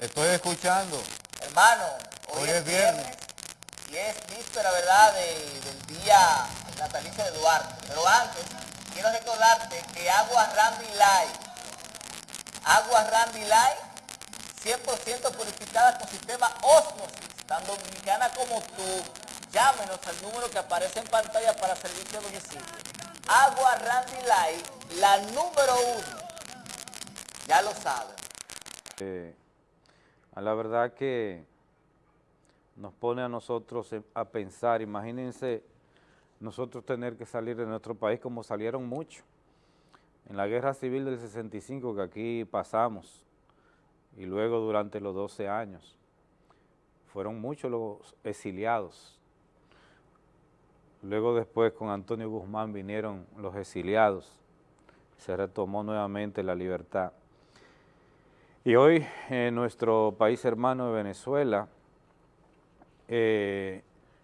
Estoy escuchando. Hermano, hoy, es viernes. y es víspera, ¿verdad?, del día natalicio de Duarte. Pero antes, quiero recordarte que Agua Randy Light, Agua Randy Light, 100% purificada con sistema Osmosis, tan dominicana como tú. Llámenos al número que aparece en pantalla para servicio a domicilio. Agua Randy Light, la número uno. Ya lo saben. Eh, a la verdad que nos pone a nosotros a pensar, imagínense nosotros tener que salir de nuestro país como salieron muchos. En la guerra civil del 65 que aquí pasamos y luego durante los 12 años, fueron muchos los exiliados. Luego después con Antonio Guzmán vinieron los exiliados, se retomó nuevamente la libertad. Y hoy en nuestro país hermano de Venezuela, eh,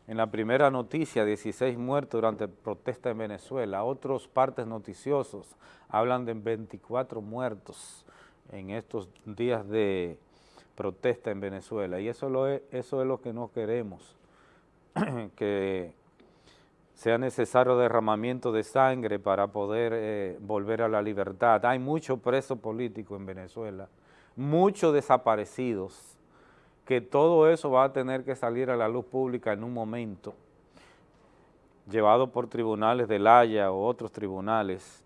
en la primera noticia, 16 muertos durante protesta en Venezuela. Otros partes noticiosos hablan de 24 muertos en estos días de protesta en Venezuela. Y eso, lo es, eso es lo que no queremos, que sea necesario derramamiento de sangre para poder eh, volver a la libertad. Hay mucho preso político en Venezuela, muchos desaparecidos, que todo eso va a tener que salir a la luz pública en un momento, llevado por tribunales de La Haya o otros tribunales,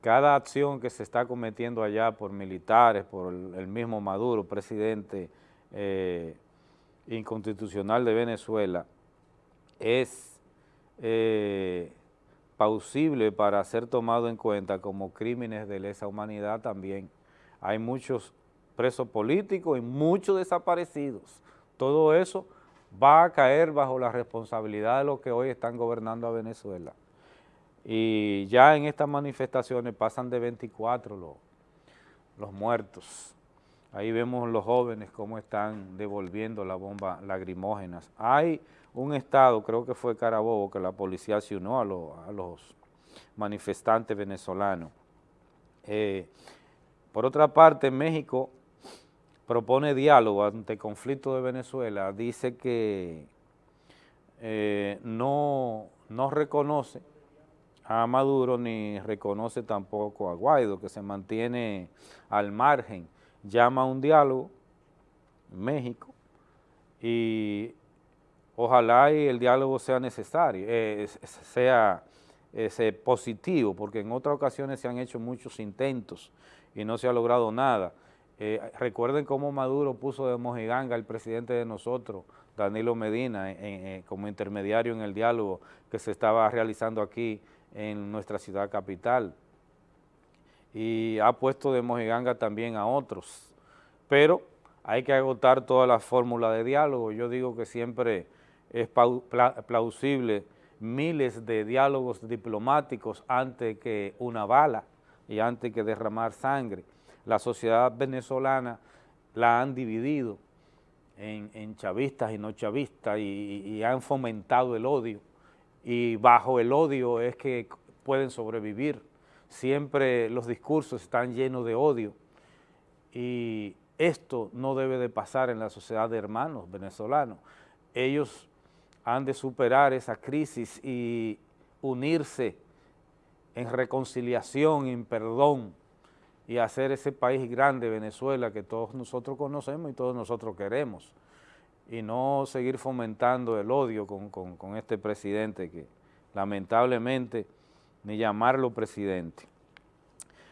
cada acción que se está cometiendo allá por militares, por el, mismo Maduro, presidente eh, inconstitucional de Venezuela, es eh, pausible para ser tomado en cuenta como crímenes de lesa humanidad también. Hay muchos presos políticos y muchos desaparecidos. Todo eso va a caer bajo la responsabilidad de los que hoy están gobernando a Venezuela. Y ya en estas manifestaciones pasan de 24 los, los muertos. Ahí vemos los jóvenes cómo están devolviendo la bomba lagrimógenas. Hay un estado, creo que fue Carabobo, que la policía se unió a, los manifestantes venezolanos. Eh, por otra parte, México propone diálogo ante el conflicto de Venezuela, dice que eh, no, no reconoce a Maduro ni reconoce tampoco a Guaido, que se mantiene al margen, llama a un diálogo México y ojalá y el diálogo sea necesario, eh, sea ese positivo, porque en otras ocasiones se han hecho muchos intentos y no se ha logrado nada. Eh, recuerden cómo Maduro puso de mojiganga al presidente de nosotros, Danilo Medina, como intermediario en el diálogo que se estaba realizando aquí en nuestra ciudad capital. Y ha puesto de mojiganga también a otros. Pero hay que agotar toda la fórmula de diálogo. Yo digo que siempre es plausible miles de diálogos diplomáticos antes que una bala y antes que derramar sangre la sociedad venezolana la han dividido en, chavistas y no chavistas y, han fomentado el odio y bajo el odio es que pueden sobrevivir. Siempre los discursos están llenos de odio y esto no debe de pasar en la sociedad de hermanos venezolanos. Ellos han de superar esa crisis y unirse en reconciliación, en perdón, y hacer ese país grande, Venezuela, que todos nosotros conocemos y todos nosotros queremos, y no seguir fomentando el odio con, este presidente que lamentablemente ni llamarlo presidente.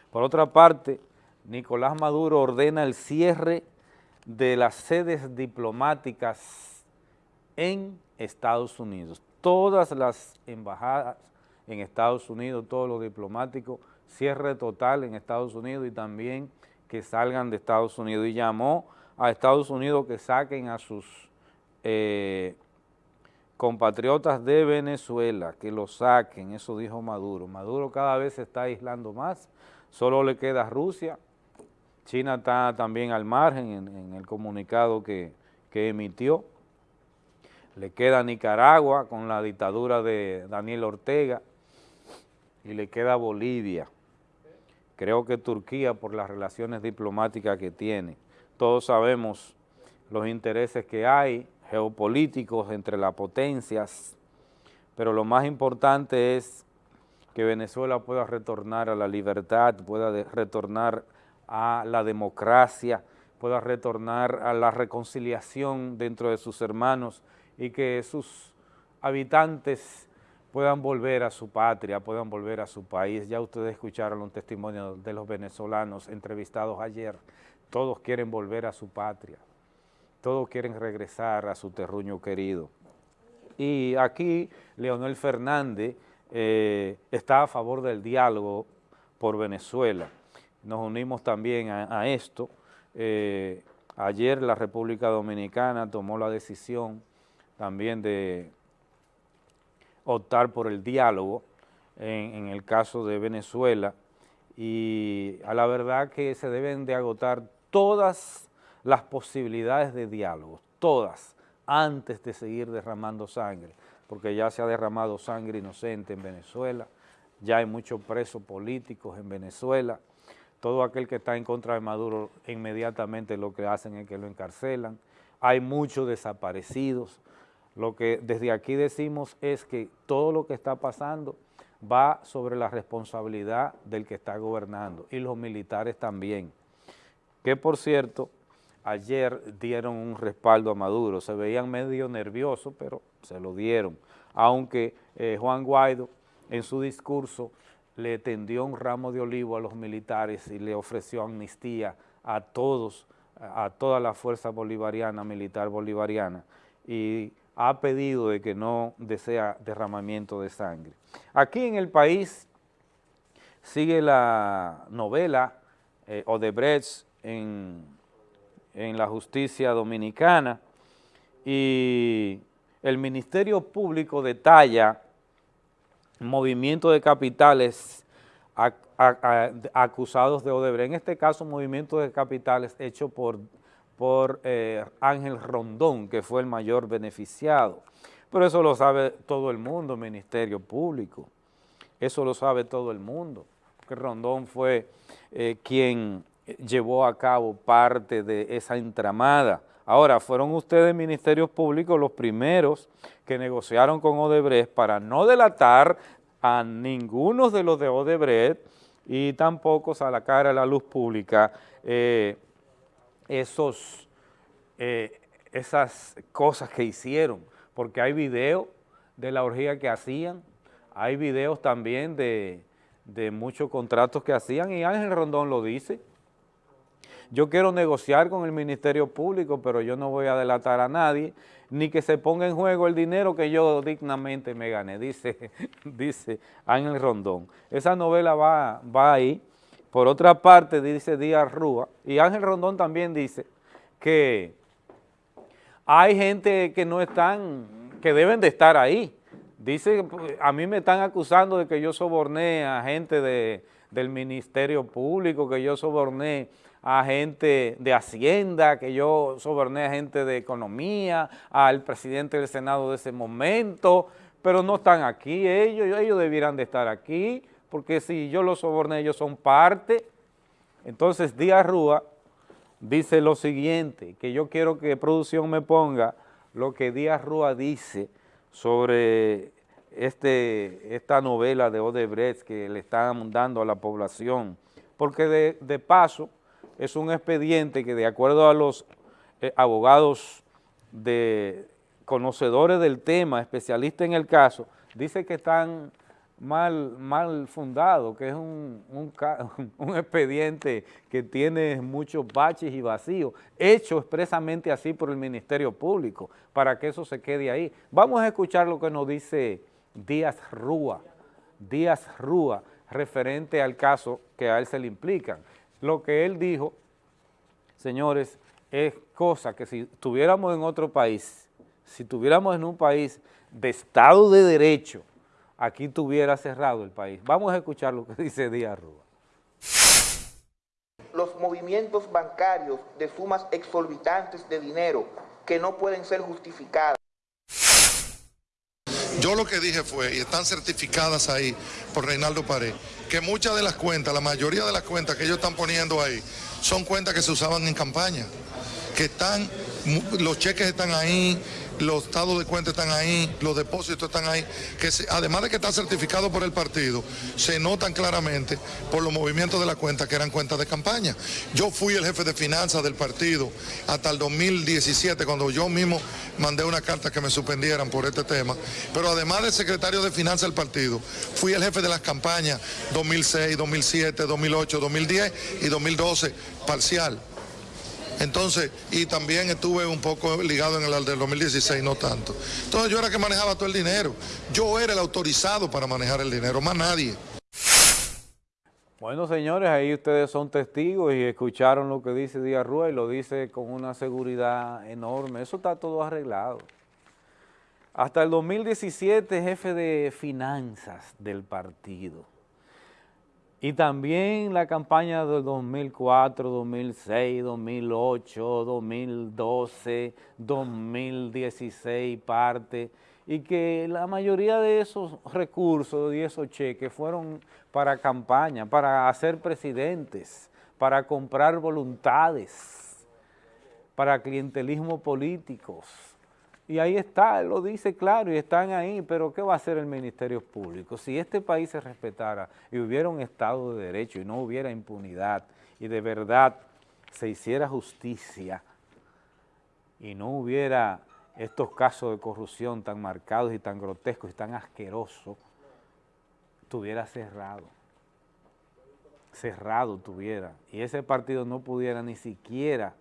Por otra parte, Nicolás Maduro ordena el cierre de las sedes diplomáticas en Estados Unidos. Todas las embajadas en Estados Unidos, todos los diplomáticos cierre total en Estados Unidos y también que salgan de Estados Unidos. Y llamó a Estados Unidos que saquen a sus eh, compatriotas de Venezuela, que los saquen, eso dijo Maduro. Maduro cada vez se está aislando más, solo le queda Rusia, China está también al margen en, el comunicado que, que emitió, le queda Nicaragua con la dictadura de Daniel Ortega y le queda Bolivia. Creo que Turquía por las relaciones diplomáticas que tiene. Todos sabemos los intereses que hay geopolíticos entre las potencias, pero lo más importante es que Venezuela pueda retornar a la libertad, pueda retornar a la democracia, pueda retornar a la reconciliación dentro de sus hermanos y que sus habitantes puedan volver a su patria, puedan volver a su país. Ya ustedes escucharon un testimonio de los venezolanos entrevistados ayer. Todos quieren volver a su patria, todos quieren regresar a su terruño querido. Y aquí Leonel Fernández eh, está a favor del diálogo por Venezuela. Nos unimos también a, esto. Eh, ayer la República Dominicana tomó la decisión también de optar por el diálogo en, el caso de Venezuela. Y a la verdad que se deben de agotar todas las posibilidades de diálogo, todas, antes de seguir derramando sangre, porque ya se ha derramado sangre inocente en Venezuela, ya hay muchos presos políticos en Venezuela, todo aquel que está en contra de Maduro inmediatamente lo que hacen es que lo encarcelan, hay muchos desaparecidos, lo que desde aquí decimos es que todo lo que está pasando va sobre la responsabilidad del que está gobernando y los militares también. Que por cierto, ayer dieron un respaldo a Maduro, se veían medio nerviosos, pero se lo dieron. Aunque eh, Juan Guaido en su discurso le tendió un ramo de olivo a los militares y le ofreció amnistía a todos, a toda la fuerza bolivariana, militar bolivariana, y ha pedido de que no desea derramamiento de sangre. Aquí en el país sigue la novela eh, Odebrecht en, en la justicia dominicana y el Ministerio Público detalla movimiento de capitales acusados de Odebrecht, en este caso movimiento de capitales hecho por por eh, Ángel Rondón, que fue el mayor beneficiado. Pero eso lo sabe todo el mundo, Ministerio Público. Eso lo sabe todo el mundo, que Rondón fue eh, quien llevó a cabo parte de esa entramada. Ahora, fueron ustedes, Ministerios Públicos, los primeros que negociaron con Odebrecht para no delatar a ninguno de los de Odebrecht y tampoco sacar a la luz pública eh, esos, eh, esas cosas que hicieron, porque hay videos de la orgía que hacían, hay videos también de, de muchos contratos que hacían y Ángel Rondón lo dice. Yo quiero negociar con el Ministerio Público, pero yo no voy a delatar a nadie, ni que se ponga en juego el dinero que yo dignamente me gané, dice, dice Ángel Rondón. Esa novela va, va ahí, por otra parte, dice Díaz Rúa, y Ángel Rondón también dice que hay gente que no están, que deben de estar ahí. Dice, a mí me están acusando de que yo soborné a gente de, del Ministerio Público, que yo soborné a gente de Hacienda, que yo soborné a gente de Economía, al presidente del Senado de ese momento, pero no están aquí ellos, ellos debieran de estar aquí, porque si yo los soborné, ellos son parte. Entonces Díaz Rúa dice lo siguiente, que yo quiero que producción me ponga lo que Díaz Rúa dice sobre este, esta novela de Odebrecht que le están dando a la población, porque de, paso es un expediente que de acuerdo a los eh, abogados de conocedores del tema, especialistas en el caso, dice que están mal, mal fundado, que es un, un, expediente que tiene muchos baches y vacíos, hecho expresamente así por el Ministerio Público, para que eso se quede ahí. Vamos a escuchar lo que nos dice Díaz Rúa, Díaz Rúa, referente al caso que a él se le implican. Lo que él dijo, señores, es cosa que si estuviéramos en otro país, si estuviéramos en un país de Estado de Derecho, aquí tuviera cerrado el país. Vamos a escuchar lo que dice Díaz Rúa. Los movimientos bancarios de sumas exorbitantes de dinero que no pueden ser justificadas. Yo lo que dije fue, y están certificadas ahí por Reinaldo Pared, que muchas de las cuentas, la mayoría de las cuentas que ellos están poniendo ahí, son cuentas que se usaban en campaña, que están, los cheques están ahí, los estados de cuenta están ahí, los depósitos están ahí, que además de que está certificado por el partido, se notan claramente por los movimientos de la cuenta que eran cuentas de campaña. Yo fui el jefe de finanzas del partido hasta el 2017, cuando yo mismo mandé una carta que me suspendieran por este tema, pero además de secretario de finanzas del partido, fui el jefe de las campañas 2006, 2007, 2008, 2010 y 2012 parcial. Entonces, y también estuve un poco ligado en el del 2016, no tanto. Entonces yo era que manejaba todo el dinero. Yo era el autorizado para manejar el dinero, más nadie. Bueno, señores, ahí ustedes son testigos y escucharon lo que dice Díaz Rúa y lo dice con una seguridad enorme. Eso está todo arreglado. Hasta el 2017, jefe de finanzas del partido. Y también la campaña del 2004, 2006, 2008, 2012, 2016 parte, y que la mayoría de esos recursos y esos cheques fueron para campaña, para hacer presidentes, para comprar voluntades, para clientelismo políticos, y ahí está, lo dice claro y están ahí, pero ¿qué va a hacer el Ministerio Público? Si este país se respetara y hubiera un Estado de Derecho y no hubiera impunidad y de verdad se hiciera justicia y no hubiera estos casos de corrupción tan marcados y tan grotescos y tan asquerosos, tuviera cerrado, cerrado tuviera, y ese partido no pudiera ni siquiera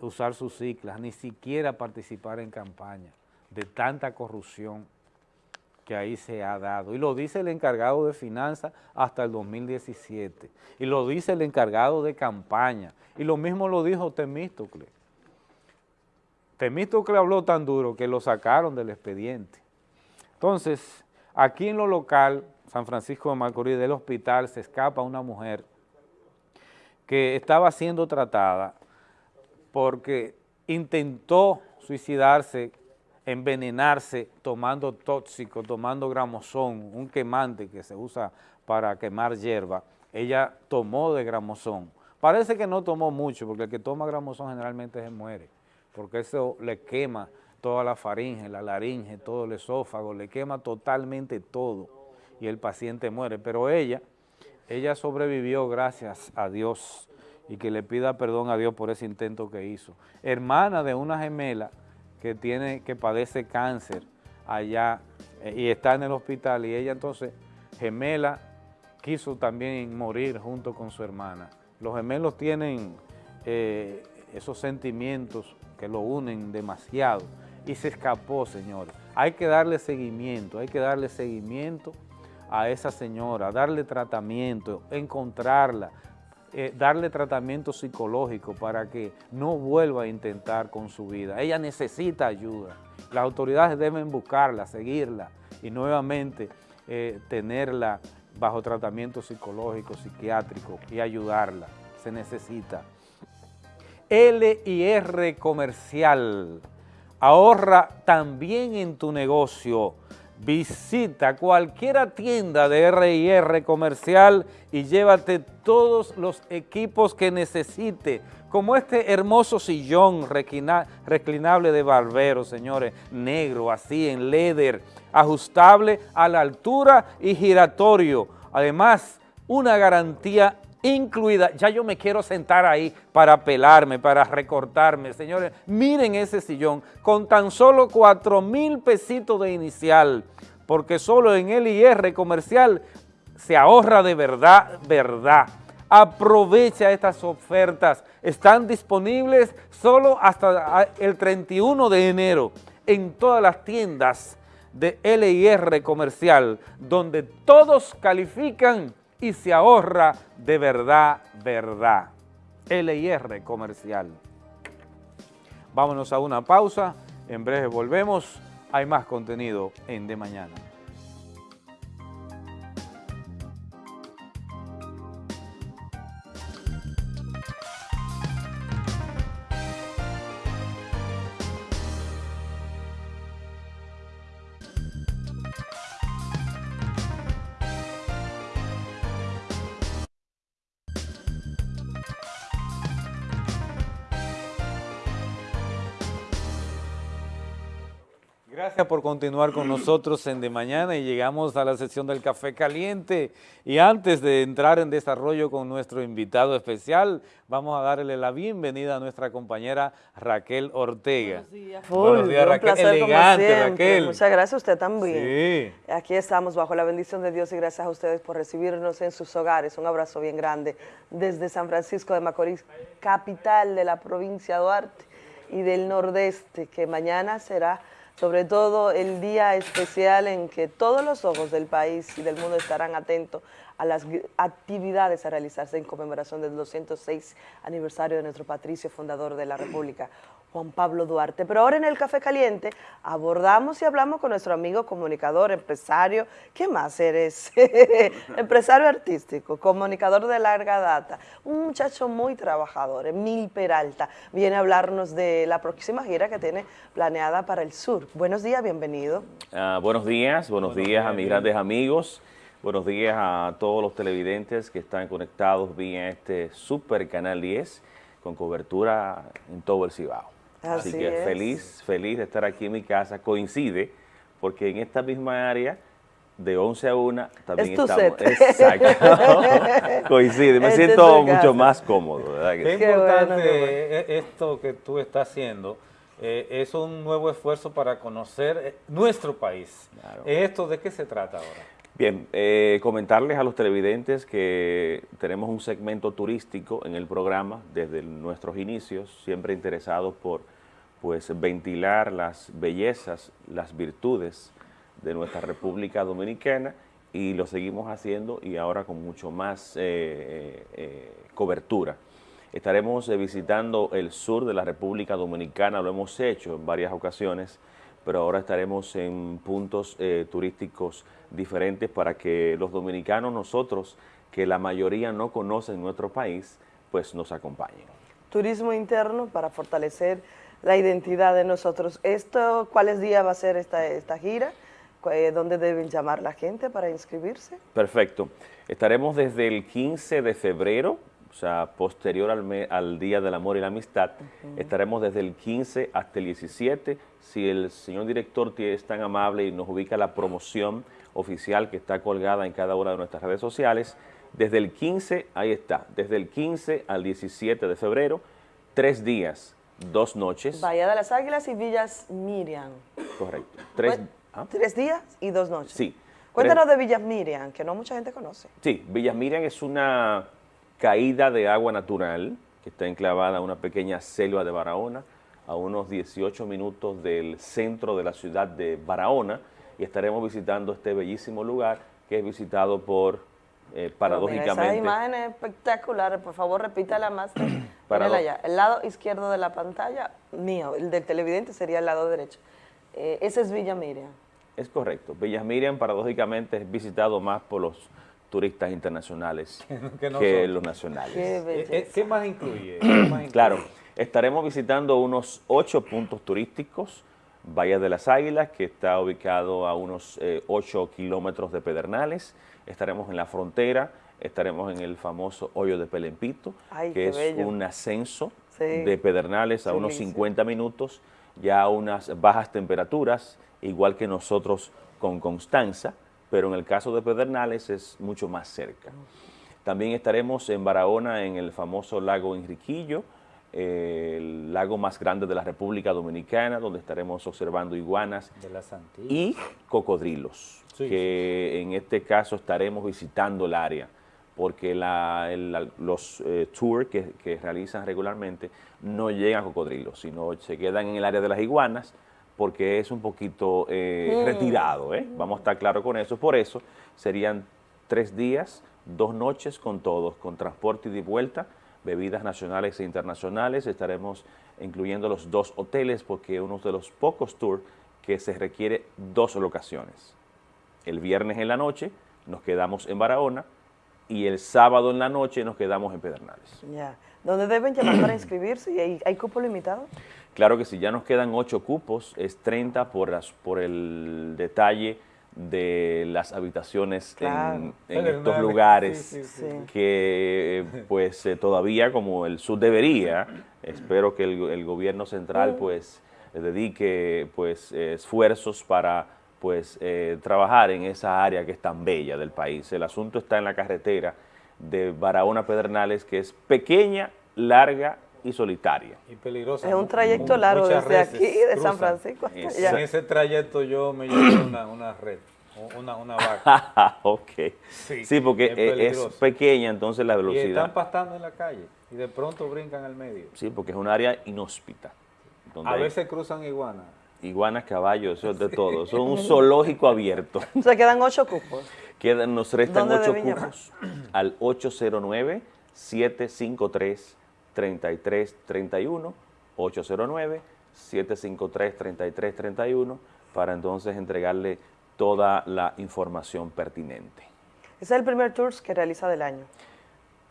usar sus ciclas, ni siquiera participar en campaña, de tanta corrupción que ahí se ha dado. Y lo dice el encargado de finanzas hasta el 2017. Y lo dice el encargado de campaña. Y lo mismo lo dijo Temístocle. Temístocle habló tan duro que lo sacaron del expediente. Entonces, aquí en lo local, San Francisco de Macorís, del hospital, se escapa una mujer que estaba siendo tratada porque intentó suicidarse, envenenarse tomando tóxico, tomando gramosón, un quemante que se usa para quemar hierba. Ella tomó de gramosón. Parece que no tomó mucho, porque el que toma gramosón generalmente se muere, porque eso le quema toda la faringe, la laringe, todo el esófago, le quema totalmente todo y el paciente muere. Pero ella, ella sobrevivió gracias a Dios y que le pida perdón a Dios por ese intento que hizo. Hermana de una gemela que, tiene, que padece cáncer allá eh, y está en el hospital y ella entonces, gemela, quiso también morir junto con su hermana. Los gemelos tienen eh, esos sentimientos que lo unen demasiado y se escapó, señores. Hay que darle seguimiento, hay que darle seguimiento a esa señora, darle tratamiento, encontrarla, eh, darle tratamiento psicológico para que no vuelva a intentar con su vida. Ella necesita ayuda. Las autoridades deben buscarla, seguirla y nuevamente eh, tenerla bajo tratamiento psicológico, psiquiátrico y ayudarla. Se necesita. LIR Comercial. Ahorra también en tu negocio. Visita cualquier tienda de R&R Comercial y llévate todos los equipos que necesite, como este hermoso sillón reclinable de barbero, señores, negro, así en leather, ajustable a la altura y giratorio. Además, una garantía incluida. Ya yo me quiero sentar ahí para pelarme, para recortarme. Señores, miren ese sillón con tan solo 4 mil pesitos de inicial, porque solo en el IR comercial se ahorra de verdad, verdad. Aprovecha estas ofertas. Están disponibles solo hasta el 31 de enero en todas las tiendas de LIR comercial, donde todos califican y se ahorra de verdad, verdad. LIR comercial. Vámonos a una pausa, en breve volvemos, hay más contenido en De Mañana. Gracias por continuar con nosotros en De Mañana y llegamos a la sesión del Café Caliente. Y antes de entrar en desarrollo con nuestro invitado especial, vamos a darle la bienvenida a nuestra compañera Raquel Ortega. Buenos días, Buenos días Raquel. Placer, Elegante, Raquel. Muchas gracias a usted también. Sí. Aquí estamos bajo la bendición de Dios y gracias a ustedes por recibirnos en sus hogares. Un abrazo bien grande desde San Francisco de Macorís, capital de la provincia de Duarte y del Nordeste, que mañana será sobre todo el día especial en que todos los ojos del país y del mundo estarán atentos a las actividades a realizarse en conmemoración del 206 aniversario de nuestro patricio fundador de la República, Juan Pablo Duarte. Pero ahora en el Café Caliente abordamos y hablamos con nuestro amigo comunicador, empresario, ¿qué más eres? empresario artístico, comunicador de larga data, un muchacho muy trabajador, Emil Peralta, viene a hablarnos de la próxima gira que tiene planeada para el sur. Buenos días, bienvenido. Ah, buenos días, buenos, días a mis grandes amigos. Buenos días a todos los televidentes que están conectados vía este super canal 10 con cobertura en todo el Cibao. Así, que feliz, feliz de estar aquí en mi casa. Coincide porque en esta misma área de 11 a 1 también es tu estamos. Set. Exacto. Coincide, me este siento mucho más cómodo. ¿verdad? Qué, importante esto que tú estás haciendo. Eh, es un nuevo esfuerzo para conocer eh, nuestro país. ¿Esto de qué se trata ahora? Bien, eh, comentarles a los televidentes que tenemos un segmento turístico en el programa desde nuestros inicios, siempre interesados por pues, ventilar las bellezas, las virtudes de nuestra República Dominicana y lo seguimos haciendo y ahora con mucho más eh, eh, cobertura. Estaremos visitando el sur de la República Dominicana, lo hemos hecho en varias ocasiones, pero ahora estaremos en puntos turísticos diferentes para que los dominicanos, nosotros, que la mayoría no conocen nuestro país, pues nos acompañen. Turismo interno para fortalecer la identidad de nosotros. Esto, ¿Cuáles días va a ser esta, esta gira? Eh, ¿Dónde deben llamar la gente para inscribirse? Perfecto. Estaremos desde el 15 de febrero, o sea, posterior al, al Día del Amor y la Amistad. Estaremos desde el 15 hasta el 17. Si el señor director es tan amable y nos ubica la promoción oficial que está colgada en cada una de nuestras redes sociales. Desde el 15, ahí está, desde el 15 al 17 de febrero, tres días, dos noches. Bahía de las Águilas y Villas Miriam. Correcto. Tres, ¿ah? tres días y dos noches. Sí. Cuéntanos de Villas Miriam, que no mucha gente conoce. Sí, Villas Miriam es una caída de agua natural que está enclavada en una pequeña selva de Barahona, a unos 18 minutos del centro de la ciudad de Barahona, y estaremos visitando este bellísimo lugar que es visitado por, eh, paradójicamente... Esa imagen es espectacular, por favor repítala más. Allá. El lado izquierdo de la pantalla, mío, el del televidente sería el lado derecho. Eh, ese es Villa Miriam. Es correcto. Villa Miriam paradójicamente es visitado más por los turistas internacionales que, los nacionales. ¿Qué, eh, más incluye? claro. Estaremos visitando unos ocho puntos turísticos, Valle de las Águilas, que está ubicado a unos eh, ocho kilómetros de Pedernales. Estaremos en la frontera, estaremos en el famoso Hoyo de Pelempito, que es un ascenso de Pedernales a unos 50 minutos, ya a unas bajas temperaturas, igual que nosotros con Constanza, pero en el caso de Pedernales es mucho más cerca. También estaremos en Barahona, en el famoso lago Enriquillo, el lago más grande de la República Dominicana, donde estaremos observando iguanas y cocodrilos, que en este caso estaremos visitando el área, porque los eh, tours que, realizan regularmente no llegan a cocodrilos, sino se quedan en el área de las iguanas, porque es un poquito eh, mm. retirado, ¿eh? vamos a estar claros con eso, por eso serían tres días, dos noches con todos, con transporte y de vuelta, bebidas nacionales e internacionales. Estaremos incluyendo los dos hoteles porque uno de los pocos tours que se requiere dos locaciones. El viernes en la noche nos quedamos en Barahona y el sábado en la noche nos quedamos en Pedernales. Ya. ¿Dónde deben llamar para inscribirse? ¿Hay, ¿Hay cupo limitado? Claro que sí, ya nos quedan ocho cupos, es 30 por, las, por el detalle de las habitaciones en, estos lugares que pues eh, todavía como el sur debería, espero que el, gobierno central pues dedique pues esfuerzos para pues eh, trabajar en esa área que es tan bella del país. El asunto está en la carretera de Barahona Pedernales que es pequeña, larga y solitaria. Y peligrosa. Es un trayecto largo desde aquí, de San Francisco hasta allá. En ese trayecto yo me llevé una, una red. Una, una vaca. ok. Sí, porque es, pequeña, entonces la velocidad. Y están pastando en la calle y de pronto brincan al medio. Sí, porque es un área inhóspita. A veces cruzan iguanas. Iguanas, caballos, eso es de todo. Son un zoológico abierto. O sea, quedan ocho cupos. Quedan, nos restan ocho cupos al 809-753-3331, 809-753-3331, para entonces entregarle toda la información pertinente. ¿Ese es el primer tour que realiza del año?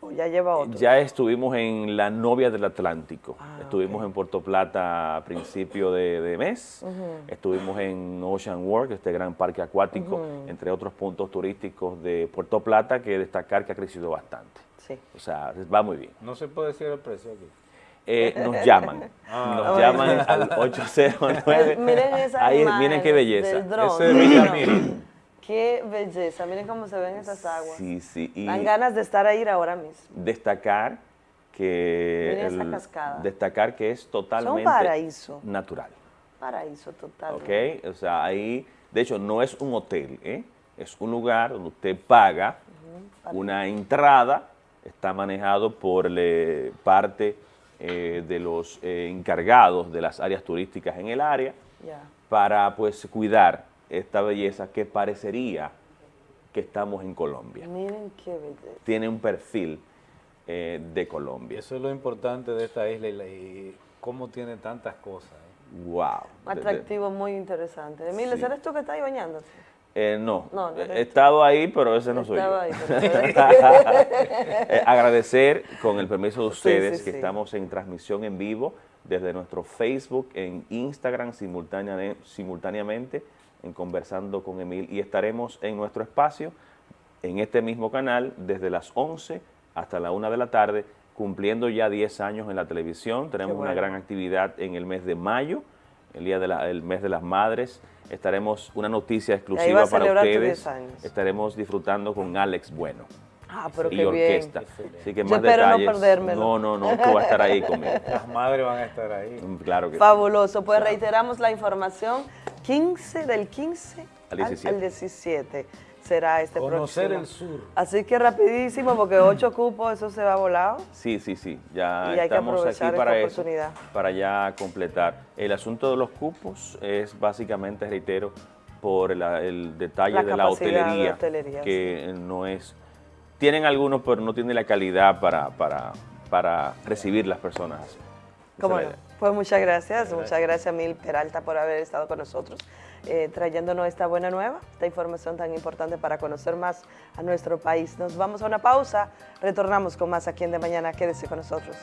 ¿O ya lleva otro? Ya estuvimos en La Novia del Atlántico. Ah, estuvimos en Puerto Plata a principio de, mes. Estuvimos en Ocean World, este gran parque acuático, entre otros puntos turísticos de Puerto Plata, que destacar que ha crecido bastante. Sí. O sea, va muy bien. No se puede decir el precio aquí. Eh, nos llaman. Ah. nos llaman al 809. miren esa Ahí, Miren qué belleza. Qué belleza. Miren cómo se ven esas aguas. Sí, sí. Dan ganas de estar ahí ahora mismo. Destacar que... Miren esa cascada. Destacar que es totalmente... paraíso. Natural. Paraíso total. Ok, o sea, ahí... De hecho, no es un hotel, ¿eh? Es un lugar donde usted paga una entrada, está manejado por le, parte eh, de los eh, encargados de las áreas turísticas en el área para pues cuidar esta belleza que parecería que estamos en Colombia. Miren qué belleza. Tiene un perfil eh, de Colombia. Eso es lo importante de esta isla y, cómo tiene tantas cosas. Wow. Atractivo, muy interesante. Emilio, ¿eres tú que estás ahí bañándose? Eh, no, he estado ahí, pero ese no soy yo. Eh, agradecer, con el permiso de ustedes, que estamos en transmisión en vivo desde nuestro Facebook, en Instagram simultáneamente, en Conversando con Emil, y estaremos en nuestro espacio, en este mismo canal, desde las 11 hasta la 1 de la tarde, cumpliendo ya 10 años en la televisión. Tenemos una gran actividad en el mes de mayo, el día del mes de las madres, estaremos una noticia exclusiva para ustedes. Estaremos disfrutando con Alex Bueno. Ah, pero y qué orquesta. Bien. Así que más detalles. no perdérmelo. No, no, no, tú vas a estar ahí conmigo. Las madres van a estar ahí. Mm, claro que Fabuloso. Pues reiteramos la información. 15 del 15 al 17. Al 17 será este Conocer el sur. Así que rapidísimo, porque ocho cupos, eso se va volado. Sí, sí, sí. Ya estamos aquí para eso, para ya completar. El asunto de los cupos es básicamente, reitero, por el detalle de la hotelería, que no es... Tienen algunos, pero no tienen la calidad para, para, para recibir las personas. ¿Cómo Pues muchas gracias, muchas gracias Mil Peralta por haber estado con nosotros. Eh, trayéndonos esta buena nueva, esta información tan importante para conocer más a nuestro país. Nos vamos a una pausa, retornamos con más aquí en De Mañana. Quédese con nosotros.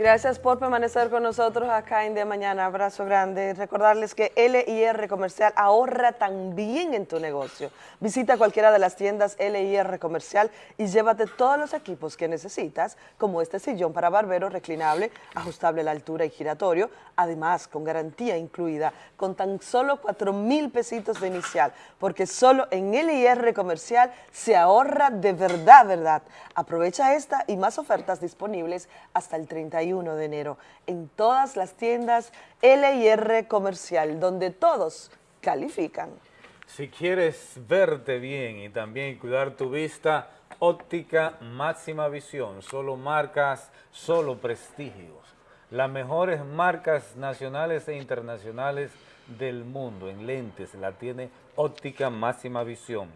Gracias por permanecer con nosotros acá en De Mañana. Abrazo grande. Recordarles que LIR Comercial ahorra también en tu negocio. Visita cualquiera de las tiendas LIR Comercial y llévate todos los equipos que necesitas, como este sillón para barbero reclinable, ajustable a la altura y giratorio, además con garantía incluida, con tan solo 4 mil pesitos de inicial, porque solo en LIR Comercial se ahorra de verdad, verdad. Aprovecha esta y más ofertas disponibles hasta el 31 de enero en todas las tiendas LIR Comercial, donde todos califican. Si quieres verte bien y también cuidar tu vista, óptica máxima visión, solo marcas, solo prestigios. Las mejores marcas nacionales e internacionales del mundo en lentes la tiene óptica máxima visión.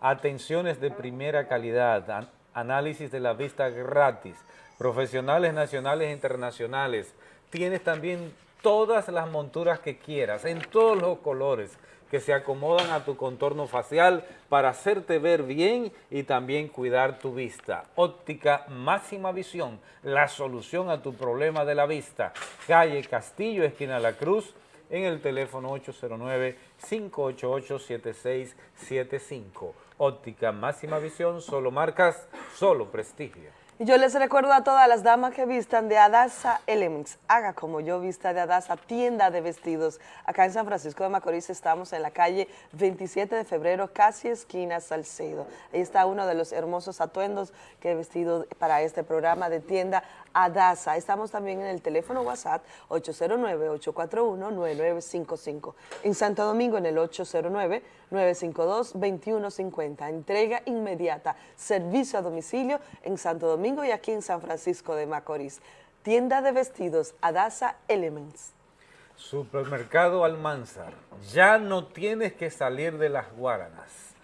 Atenciones de primera calidad, análisis de la vista gratis, profesionales nacionales e internacionales. Tienes también todas las monturas que quieras, en todos los colores, que se acomodan a tu contorno facial para hacerte ver bien y también cuidar tu vista. Óptica Máxima Visión, la solución a tu problema de la vista. Calle Castillo, esquina La Cruz, en el teléfono 809-588-7675. Óptica Máxima Visión, solo marcas, solo prestigio. Y yo les recuerdo a todas las damas que vistan de Adasa Elements, haga como yo vista de Adasa, tienda de vestidos. Acá en San Francisco de Macorís estamos en la calle 27 de febrero, casi esquina Salcedo. Ahí está uno de los hermosos atuendos que he vestido para este programa de tienda Adasa. Estamos también en el teléfono WhatsApp 809-841-9955. En Santo Domingo en el 809-952-2150. Entrega inmediata, servicio a domicilio en Santo Domingo y aquí en San Francisco de Macorís. Tienda de vestidos Adasa Elements. Supermercado Almanzar. Ya no tienes que salir de las Guaranas.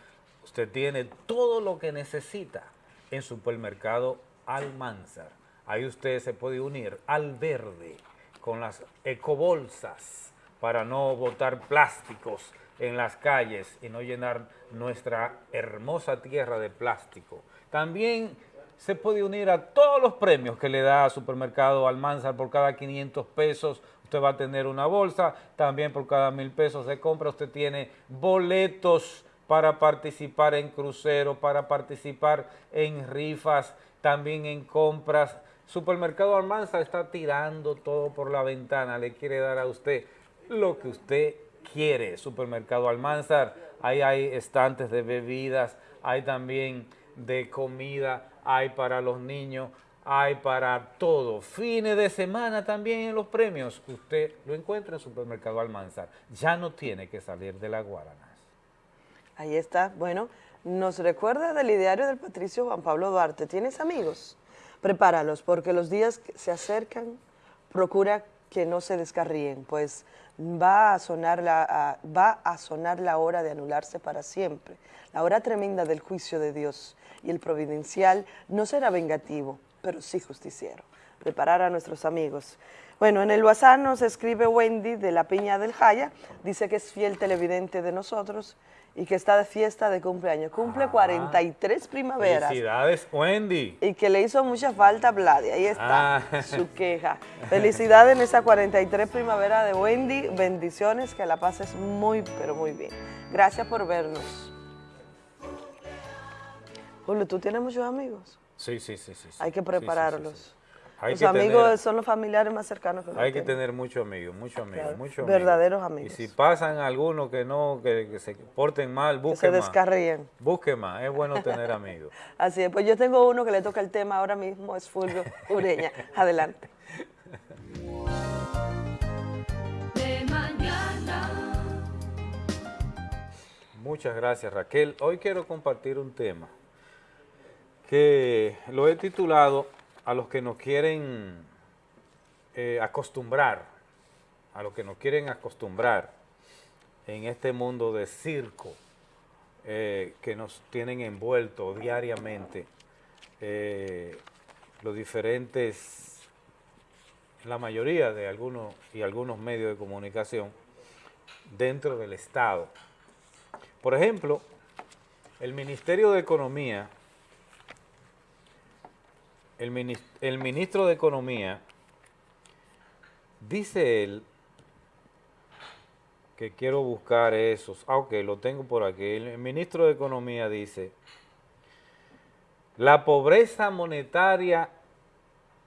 Usted tiene todo lo que necesita en Supermercado Almanzar Ahí usted se puede unir al verde con las ecobolsas para no botar plásticos en las calles y no llenar nuestra hermosa tierra de plástico. También se puede unir a todos los premios que le da Supermercado Almanzar por cada 500 pesos. Usted va a tener una bolsa, también por cada mil pesos de compra usted tiene boletos para participar en crucero, para participar en rifas, también en compras Supermercado Almanza está tirando todo por la ventana, le quiere dar a usted lo que usted quiere. Supermercado Almanzar, ahí hay estantes de bebidas, hay también de comida, hay para los niños, hay para todo. Fines de semana también en los premios, usted lo encuentra en Supermercado Almanzar. Ya no tiene que salir de la Guaranas. Ahí está, bueno, nos recuerda del ideario del Patricio Juan Pablo Duarte. ¿Tienes amigos? Prepáralos, porque los días que se acercan, procura que no se descarríen, pues va a, sonar la, va a sonar la hora de anularse para siempre, la hora tremenda del juicio de Dios, y el providencial no será vengativo, pero sí justiciero. Preparar a nuestros amigos. Bueno, en el WhatsApp nos escribe Wendy de la Piña del Jaya, dice que es fiel televidente de nosotros y que está de fiesta de cumpleaños. Cumple 43 primaveras. Felicidades, Wendy. Y que le hizo mucha falta a Vladi. Ahí está ah. su queja. Felicidades en esa 43 primavera de Wendy. Bendiciones, que la pases muy, pero muy bien. Gracias por vernos. Julio, ¿tú tienes muchos amigos? Sí, sí, sí. sí, Hay que prepararlos los amigos son los familiares más cercanos que Hay que tener muchos amigos, muchos amigos, muchos Verdaderos amigos. Y si pasan algunos que no, que, se porten mal, busquen que se descarríen. Busque más, es bueno tener amigos. Así es, pues yo tengo uno que le toca el tema ahora mismo, es Fulvio Ureña. Adelante. Muchas gracias Raquel. Hoy quiero compartir un tema que lo he titulado a los que nos quieren eh, acostumbrar, a los que nos quieren acostumbrar en este mundo de circo eh, que nos tienen envuelto diariamente eh, los diferentes, la mayoría de algunos y algunos medios de comunicación dentro del Estado. Por ejemplo, el Ministerio de Economía el, ministro de Economía Dice él que quiero buscar esos. Ah, ok, lo tengo por aquí. El ministro de Economía dice, la pobreza monetaria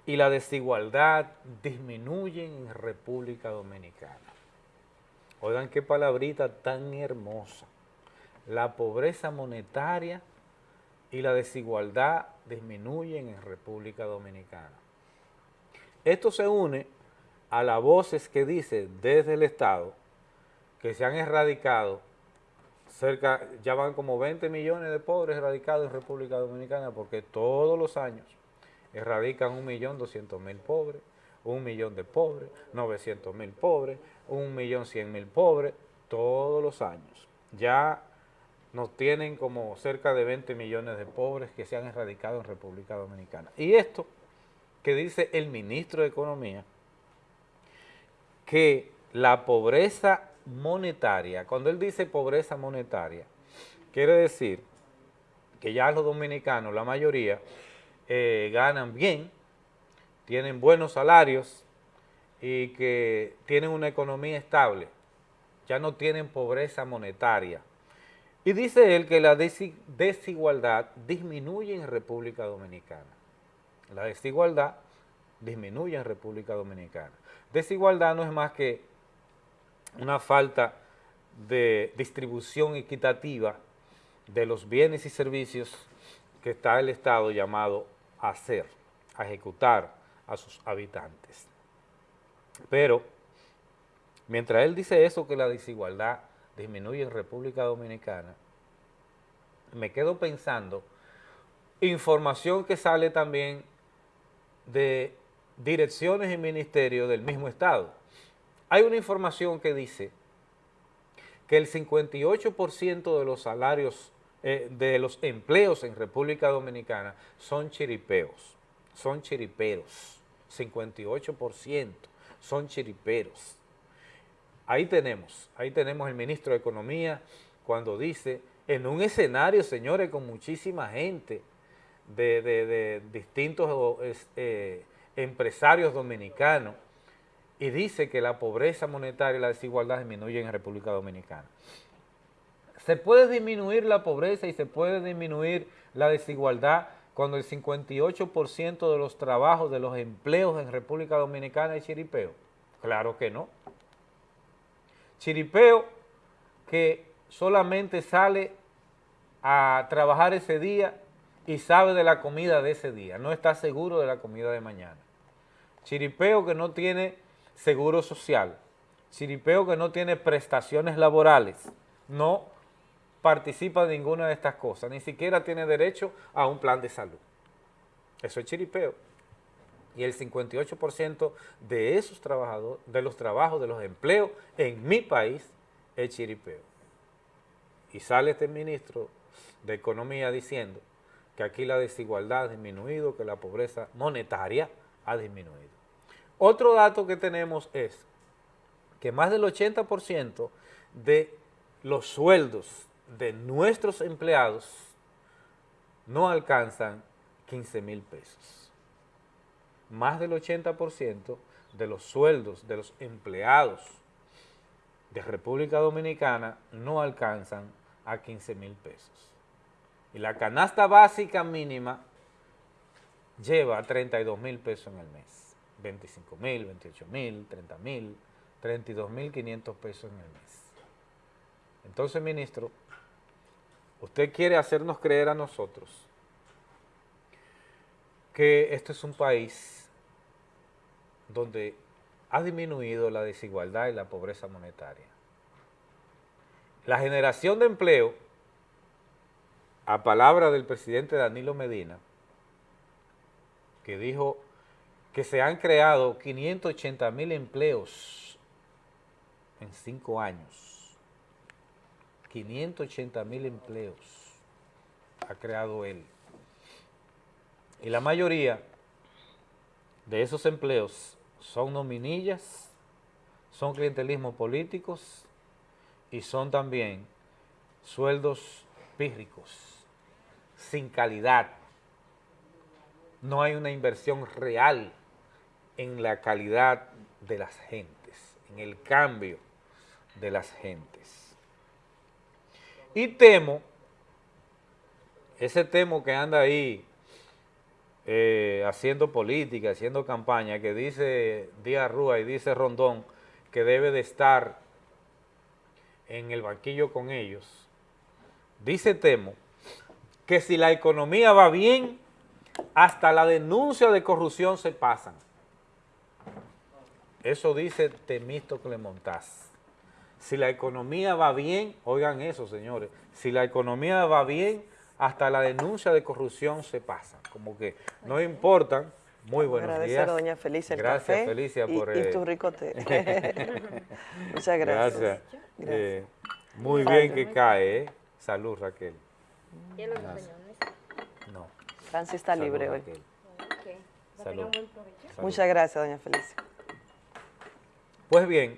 y la desigualdad disminuyen en República Dominicana. Oigan qué palabrita tan hermosa. La pobreza monetaria y la desigualdad disminuyen en República Dominicana. Esto se une a las voces que dice desde el Estado que se han erradicado cerca, ya van como 20 millones de pobres erradicados en República Dominicana porque todos los años erradican un millón doscientos mil pobres, un millón de pobres, 900 mil pobres, un millón cien mil pobres, todos los años. Ya nos tienen como cerca de 20 millones de pobres que se han erradicado en República Dominicana. Y esto que dice el ministro de Economía, que la pobreza monetaria, cuando él dice pobreza monetaria, quiere decir que ya los dominicanos, la mayoría, eh, ganan bien, tienen buenos salarios y que tienen una economía estable, ya no tienen pobreza monetaria. Y dice él que la desigualdad disminuye en República Dominicana. La desigualdad disminuye en República Dominicana. Desigualdad no es más que una falta de distribución equitativa de los bienes y servicios que está el Estado llamado a hacer, a ejecutar a sus habitantes. Pero, mientras él dice eso, que la desigualdad disminuye en República Dominicana, me quedo pensando, información que sale también de direcciones y ministerios del mismo Estado. Hay una información que dice que el 58% de los salarios, eh, de los empleos en República Dominicana son chiripeos, son chiriperos, 58% son chiriperos. Ahí tenemos, ahí tenemos el ministro de Economía cuando dice, en un escenario, señores, con muchísima gente de, distintos eh, empresarios dominicanos, y dice que la pobreza monetaria y la desigualdad disminuyen en República Dominicana. Se puede disminuir la pobreza y se puede disminuir la desigualdad cuando el 58% de los trabajos, de los empleos en República Dominicana es chiripeo. Claro que no. Chiripeo que solamente sale a trabajar ese día y sabe de la comida de ese día, no está seguro de la comida de mañana. Chiripeo que no tiene seguro social, chiripeo que no tiene prestaciones laborales, no participa de ninguna de estas cosas, ni siquiera tiene derecho a un plan de salud. Eso es chiripeo y el 58% de esos trabajadores, de los trabajos, de los empleos en mi país es chiripeo. Y sale este ministro de Economía diciendo que aquí la desigualdad ha disminuido, que la pobreza monetaria ha disminuido. Otro dato que tenemos es que más del 80% de los sueldos de nuestros empleados no alcanzan 15 mil pesos más del 80% de los sueldos de los empleados de República Dominicana no alcanzan a 15 mil pesos. Y la canasta básica mínima lleva 32 mil pesos en el mes. 25 mil, 28 mil, 30 mil, 32 mil 500 pesos en el mes. Entonces, ministro, usted quiere hacernos creer a nosotros que esto es un país donde ha disminuido la desigualdad y la pobreza monetaria. La generación de empleo, a palabra del presidente Danilo Medina, que dijo que se han creado 580 mil empleos en cinco años. 580 mil empleos ha creado él. Y la mayoría de esos empleos son nominillas, son clientelismo políticos y son también sueldos pírricos, sin calidad. No hay una inversión real en la calidad de las gentes, en el cambio de las gentes. Y temo, ese temo que anda ahí eh, haciendo política, haciendo campaña, que dice Díaz Rúa y dice Rondón que debe de estar en el banquillo con ellos, dice Temo que si la economía va bien, hasta la denuncia de corrupción se pasan. Eso dice Temístocle Montaz. Si la economía va bien, oigan eso, señores, si la economía va bien, hasta la denuncia de corrupción se pasa. Como que no importan. Muy buenos Agradecer días. a doña Felicia el Gracias, café Felicia, y, por... y eh, tu rico té. Muchas gracias. Gracias. Gracias. Eh, muy Salud. bien que cae, ¿eh? Salud, Raquel. ¿Y los Gracias. No. Francis está Salud, libre hoy. Salud. Muchas gracias, doña Felicia. Pues bien,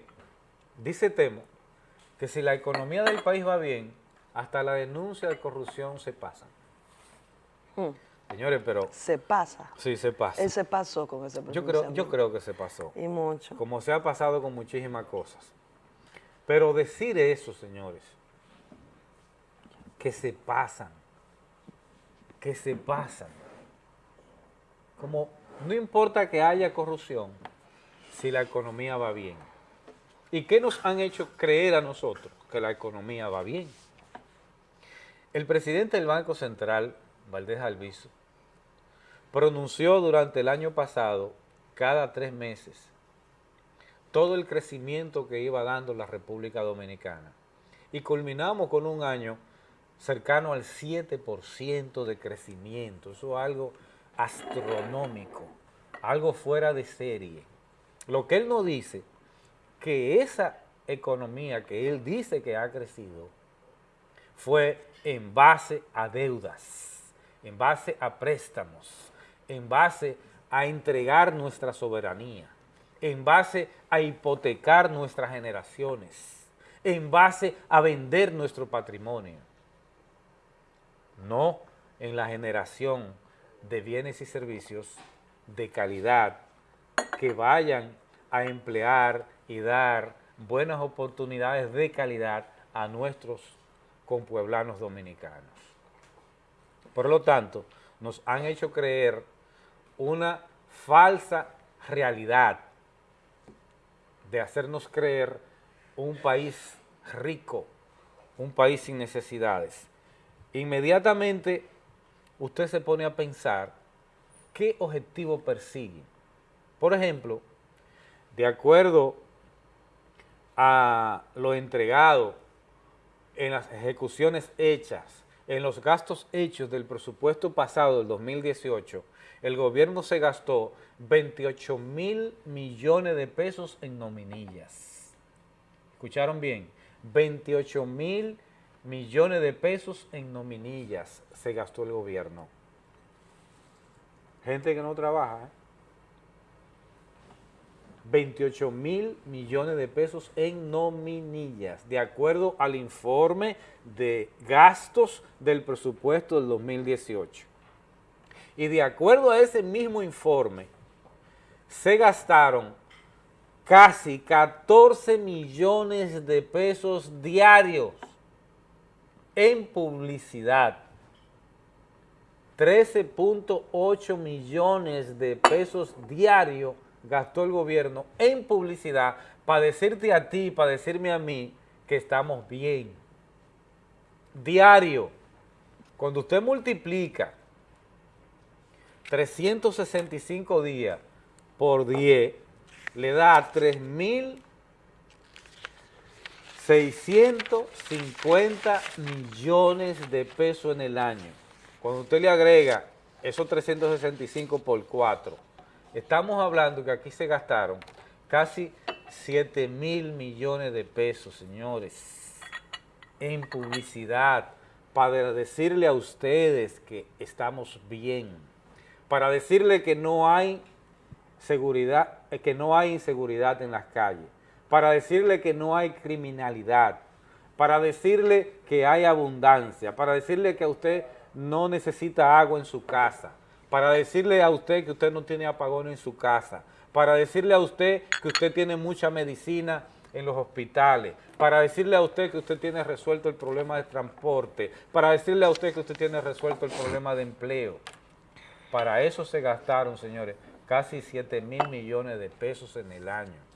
dice Temo que si la economía del país va bien, hasta la denuncia de corrupción se pasa. Hmm. Señores, pero... Se pasa. Sí, se pasa. Él se pasó con ese Yo creo, yo creo que se pasó. Y mucho. Como se ha pasado con muchísimas cosas. Pero decir eso, señores, que se pasan, que se pasan. Como no importa que haya corrupción, si la economía va bien. ¿Y qué nos han hecho creer a nosotros? Que la economía va bien. El presidente del Banco Central, Valdés Alviso, pronunció durante el año pasado, cada tres meses, todo el crecimiento que iba dando la República Dominicana. Y culminamos con un año cercano al 7% de crecimiento. Eso es algo astronómico, algo fuera de serie. Lo que él nos dice, que esa economía que él dice que ha crecido, fue en base a deudas, en base a préstamos, en base a entregar nuestra soberanía, en base a hipotecar nuestras generaciones, en base a vender nuestro patrimonio, no en la generación de bienes y servicios de calidad que vayan a emplear y dar buenas oportunidades de calidad a nuestros compueblanos dominicanos. Por lo tanto, nos han hecho creer una falsa realidad de hacernos creer un país rico, un país sin necesidades. Inmediatamente usted se pone a pensar qué objetivo persigue. Por ejemplo, de acuerdo a lo entregado en las ejecuciones hechas, en los gastos hechos del presupuesto pasado del 2018, el gobierno se gastó 28 mil millones de pesos en nominillas. ¿Escucharon bien? 28 mil millones de pesos en nominillas se gastó el gobierno. Gente que no trabaja, ¿eh? 28 mil millones de pesos en nominillas, de acuerdo al informe de gastos del presupuesto del 2018. Y de acuerdo a ese mismo informe, se gastaron casi 14 millones de pesos diarios en publicidad. 13.8 millones de pesos diarios gastó el gobierno en publicidad para decirte a ti, para decirme a mí que estamos bien. Diario. Cuando usted multiplica 365 días por 10, le da 3.650 millones de pesos en el año. Cuando usted le agrega esos 365 por 4, estamos hablando que aquí se gastaron casi 7 mil millones de pesos, señores, en publicidad, para decirle a ustedes que estamos bien, para decirle que no hay seguridad, eh, que no hay inseguridad en las calles, para decirle que no hay criminalidad, para decirle que hay abundancia, para decirle que a usted no necesita agua en su casa, para decirle a usted que usted no tiene apagón en su casa, para decirle a usted que usted tiene mucha medicina en los hospitales, para decirle a usted que usted tiene resuelto el problema de transporte, para decirle a usted que usted tiene resuelto el problema de empleo. Para eso se gastaron, señores, casi 7 mil millones de pesos en el año.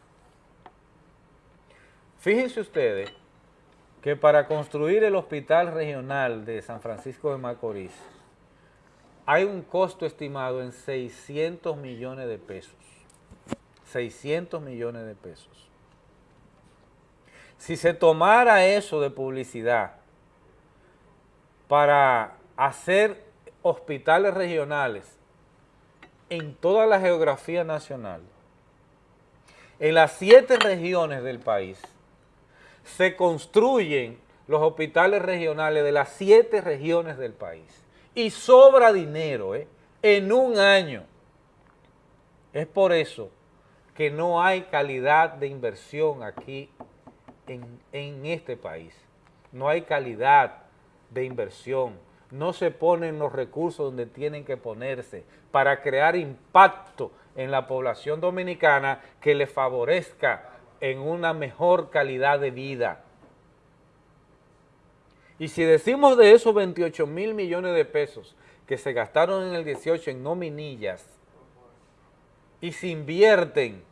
Fíjense ustedes que para construir el hospital regional de San Francisco de Macorís hay un costo estimado en 600 millones de pesos. 600 millones de pesos. Si se tomara eso de publicidad para hacer hospitales regionales en toda la geografía nacional, en las siete regiones del país, se construyen los hospitales regionales de las siete regiones del país y sobra dinero ¿eh? en un año. Es por eso que no hay calidad de inversión aquí en, en este país. No hay calidad de inversión. No se ponen los recursos donde tienen que ponerse para crear impacto en la población dominicana que le favorezca en una mejor calidad de vida. Y si decimos de esos 28 mil millones de pesos que se gastaron en el 18 en nominillas y se invierten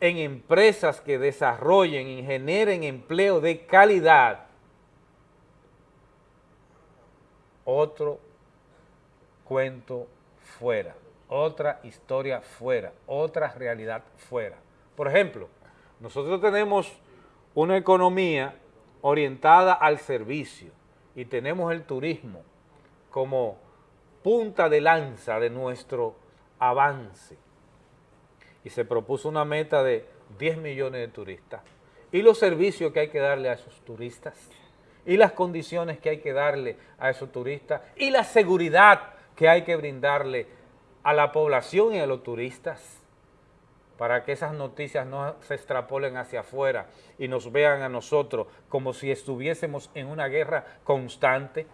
en empresas que desarrollen y generen empleo de calidad, otro cuento fuera, otra historia fuera, otra realidad fuera. Por ejemplo, nosotros tenemos una economía orientada al servicio. Y tenemos el turismo como punta de lanza de nuestro avance. Y se propuso una meta de 10 millones de turistas. Y los servicios que hay que darle a esos turistas, y las condiciones que hay que darle a esos turistas, y la seguridad que hay que brindarle a la población y a los turistas, para que esas noticias no se extrapolen hacia afuera y nos vean a nosotros como si estuviésemos en una guerra constante,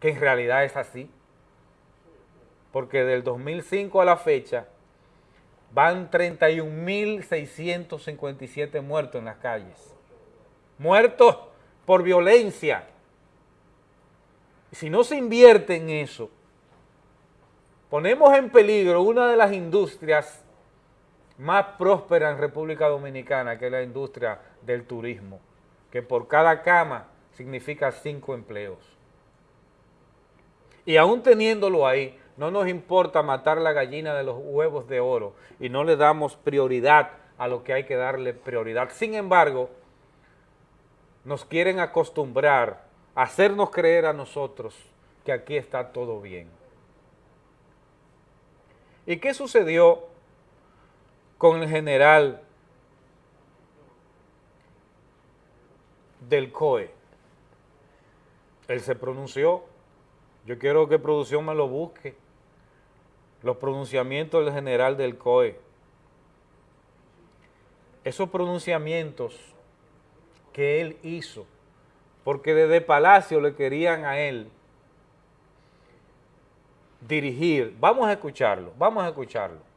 que en realidad es así. Porque del 2005 a la fecha, van 31.657 muertos en las calles. Muertos por violencia. Si no se invierte en eso, ponemos en peligro una de las industrias más prósperas en República Dominicana, que la industria del turismo, que por cada cama significa cinco empleos. Y aún teniéndolo ahí, no nos importa matar la gallina de los huevos de oro y no le damos prioridad a lo que hay que darle prioridad. Sin embargo, nos quieren acostumbrar a hacernos creer a nosotros que aquí está todo bien. ¿Y qué sucedió con el general del COE? Él se pronunció, yo quiero que producción me lo busque, los pronunciamientos del general del COE. Esos pronunciamientos que él hizo, porque desde Palacio le querían a él dirigir. Vamos a escucharlo, vamos a escucharlo.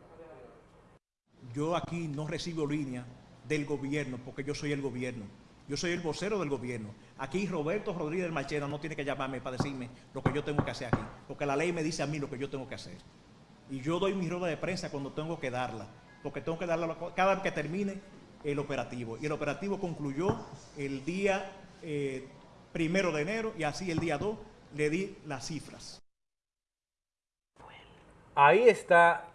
Yo aquí no recibo línea del gobierno porque yo soy el gobierno. Yo soy el vocero del gobierno. Aquí Roberto Rodríguez Machena no tiene que llamarme para decirme lo que yo tengo que hacer aquí, porque la ley me dice a mí lo que yo tengo que hacer y yo doy mi rueda de prensa cuando tengo que darla, porque tengo que darla cada vez que termine el operativo. Y el operativo concluyó el día eh, primero de enero y así el día 2 le di las cifras. Ahí está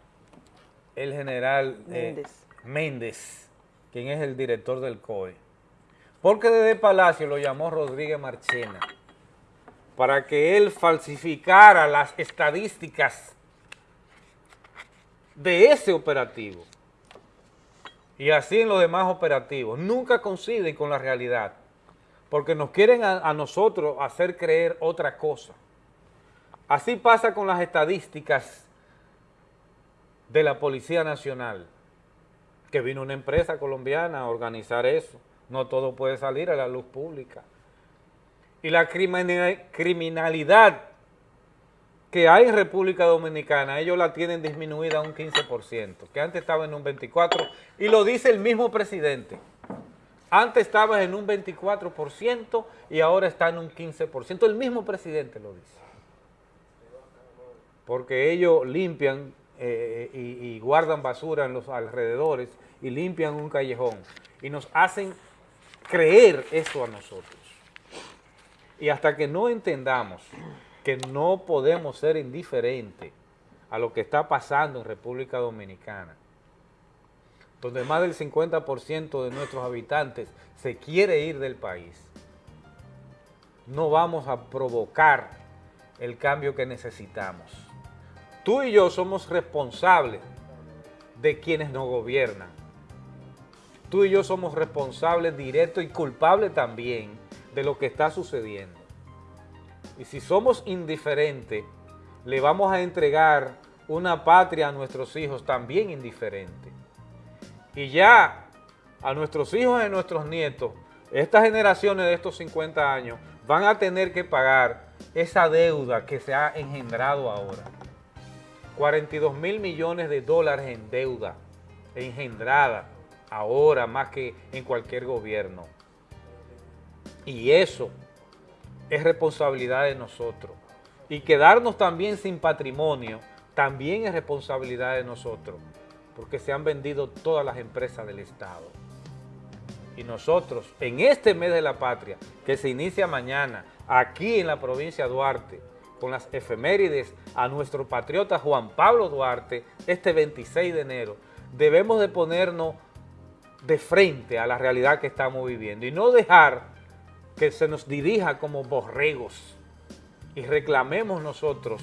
el general eh, Méndez. quien es el director del COE. Porque desde Palacio lo llamó Rodríguez Marchena para que él falsificara las estadísticas de ese operativo. Y así en los demás operativos. Nunca coinciden con la realidad. Porque nos quieren a, nosotros hacer creer otra cosa. Así pasa con las estadísticas de la Policía Nacional, que vino una empresa colombiana a organizar eso. No todo puede salir a la luz pública. Y la criminalidad que hay en República Dominicana, ellos la tienen disminuida a un 15%, que antes estaba en un 24%, y lo dice el mismo presidente. Antes estaba en un 24% y ahora está en un 15%. El mismo presidente lo dice. Porque ellos limpian eh, y, guardan basura en los alrededores y limpian un callejón y nos hacen creer eso a nosotros. Y hasta que no entendamos que no podemos ser indiferentes a lo que está pasando en República Dominicana, donde más del 50% de nuestros habitantes se quiere ir del país, no vamos a provocar el cambio que necesitamos. Tú y yo somos responsables de quienes nos gobiernan. Tú y yo somos responsables directos y culpables también de lo que está sucediendo. Y si somos indiferentes, le vamos a entregar una patria a nuestros hijos también indiferente. Y ya a nuestros hijos y a nuestros nietos, estas generaciones de estos 50 años, van a tener que pagar esa deuda que se ha engendrado ahora. 42 mil millones de dólares en deuda engendrada ahora más que en cualquier gobierno. Y eso es responsabilidad de nosotros. Y quedarnos también sin patrimonio también es responsabilidad de nosotros, porque se han vendido todas las empresas del Estado. Y nosotros, en este mes de la patria, que se inicia mañana, aquí en la provincia de Duarte, con las efemérides a nuestro patriota Juan Pablo Duarte, este 26 de enero, debemos de ponernos de frente a la realidad que estamos viviendo y no dejar que se nos dirija como borregos y reclamemos nosotros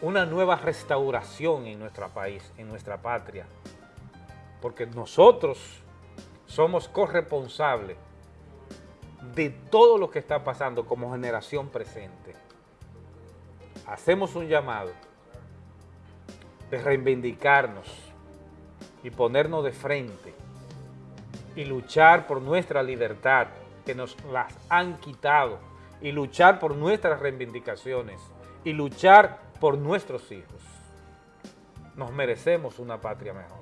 una nueva restauración en nuestro país, en nuestra patria, porque nosotros somos corresponsables de todo lo que está pasando como generación presente hacemos un llamado de reivindicarnos y ponernos de frente y luchar por nuestra libertad que nos las han quitado y luchar por nuestras reivindicaciones y luchar por nuestros hijos. Nos merecemos una patria mejor.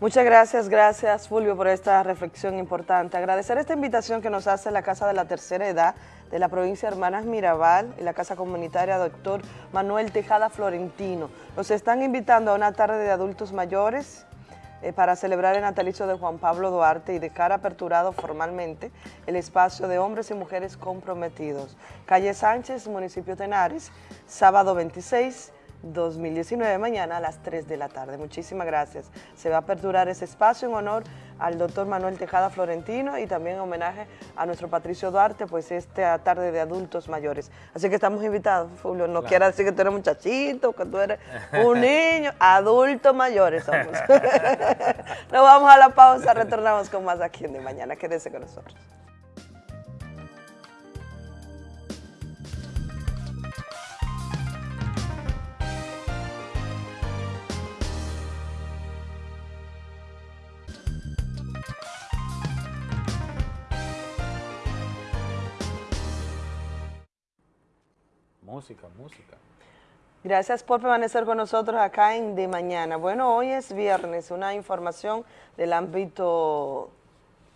Muchas gracias, gracias Fulvio por esta reflexión importante. Agradecer esta invitación que nos hace la Casa de la Tercera Edad de la provincia de Hermanas Mirabal y la Casa Comunitaria Doctor Manuel Tejada Florentino. Nos están invitando a una tarde de adultos mayores eh, para celebrar el natalicio de Juan Pablo Duarte y dejar aperturado formalmente el espacio de hombres y mujeres comprometidos. Calle Sánchez, municipio de Henares, sábado 26 2019, mañana a las 3 de la tarde. Muchísimas gracias. Se va a aperturar ese espacio en honor al doctor Manuel Tejada Florentino y también en homenaje a nuestro Patricio Duarte, pues esta tarde de adultos mayores. Así que estamos invitados, Fulvio. No quiera decir que tú eres muchachito, que tú eres un niño, adultos mayores somos. Nos vamos a la pausa, retornamos con más aquí en De Mañana. Quédese con nosotros. Música, música. Gracias por permanecer con nosotros acá en De Mañana. Bueno, hoy es viernes, una información del ámbito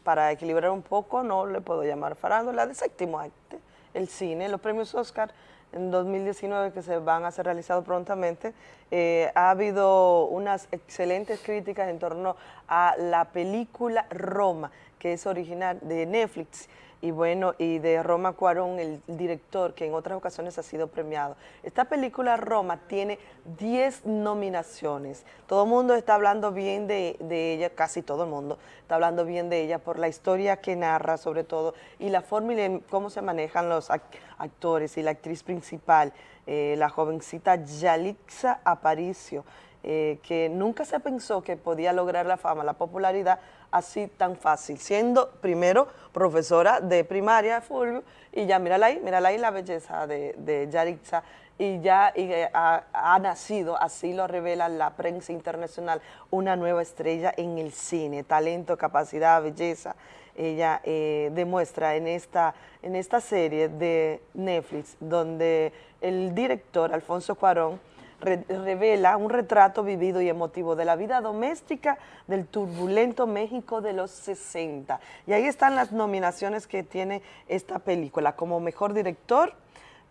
para equilibrar un poco, no le puedo llamar farándula, de séptimo arte, el cine, los premios Oscar en 2019 que se van a ser realizados prontamente, eh, ha habido unas excelentes críticas en torno a la película Roma, que es original de Netflix, y bueno, y de Roma Cuarón, el director que en otras ocasiones ha sido premiado. Esta película Roma tiene 10 nominaciones. Todo el mundo está hablando bien de, ella, casi todo el mundo está hablando bien de ella por la historia que narra sobre todo y la forma y cómo se manejan los actores y la actriz principal, eh, la jovencita Yalixa Aparicio, eh, que nunca se pensó que podía lograr la fama, la popularidad así tan fácil, siendo primero profesora de primaria, Fulvio, y ya mírala ahí, mírala ahí la belleza de, de Yarixa, y ya eh, ha, nacido, así lo revela la prensa internacional, una nueva estrella en el cine, talento, capacidad, belleza, ella eh, demuestra en esta, en esta serie de Netflix, donde el director Alfonso Cuarón revela un retrato vivido y emotivo de la vida doméstica del turbulento México de los 60. Y ahí están las nominaciones que tiene esta película, como mejor director,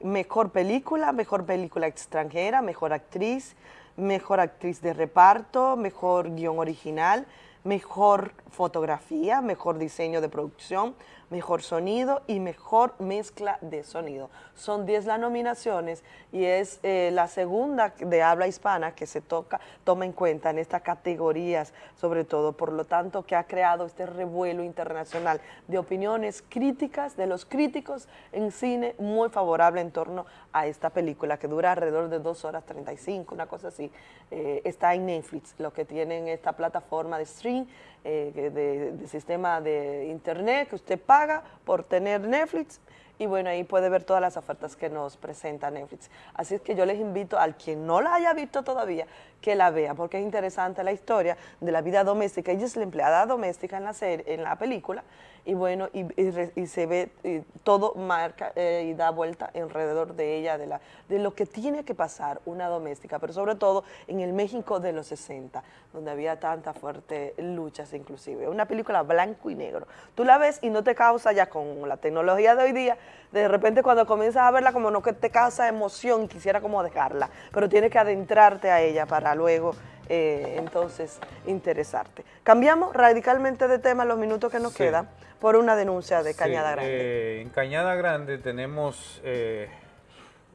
mejor película, mejor película extranjera, mejor actriz, mejor actriz de reparto, mejor guion original, mejor fotografía, mejor diseño de producción, mejor sonido y mejor mezcla de sonido. Son 10 las nominaciones y es eh, la segunda de habla hispana que se toca, toma en cuenta en estas categorías, sobre todo, por lo tanto, que ha creado este revuelo internacional de opiniones críticas de los críticos en cine muy favorable en torno a esta película que dura alrededor de 2 horas 35, una cosa así. Eh, está en Netflix, lo que tienen esta plataforma de stream, eh, de, sistema de internet que usted paga por tener Netflix y bueno, ahí puede ver todas las ofertas que nos presenta Netflix. Así es que yo les invito al quien no la haya visto todavía, que la vea, porque es interesante la historia de la vida doméstica. Ella es la empleada doméstica en la, serie, en la película, y bueno, y, se ve todo marca eh, y da vuelta alrededor de ella, de, la, de lo que tiene que pasar una doméstica, pero sobre todo en el México de los 60, donde había tantas fuertes luchas inclusive. Una película blanco y negro. Tú la ves y no te causa ya con la tecnología de hoy día, de repente cuando comienzas a verla como no que te causa emoción, quisiera como dejarla, pero tienes que adentrarte a ella para luego eh, entonces interesarte. Cambiamos radicalmente de tema los minutos que nos quedan por una denuncia de Cañada Grande. Eh, en Cañada Grande tenemos eh,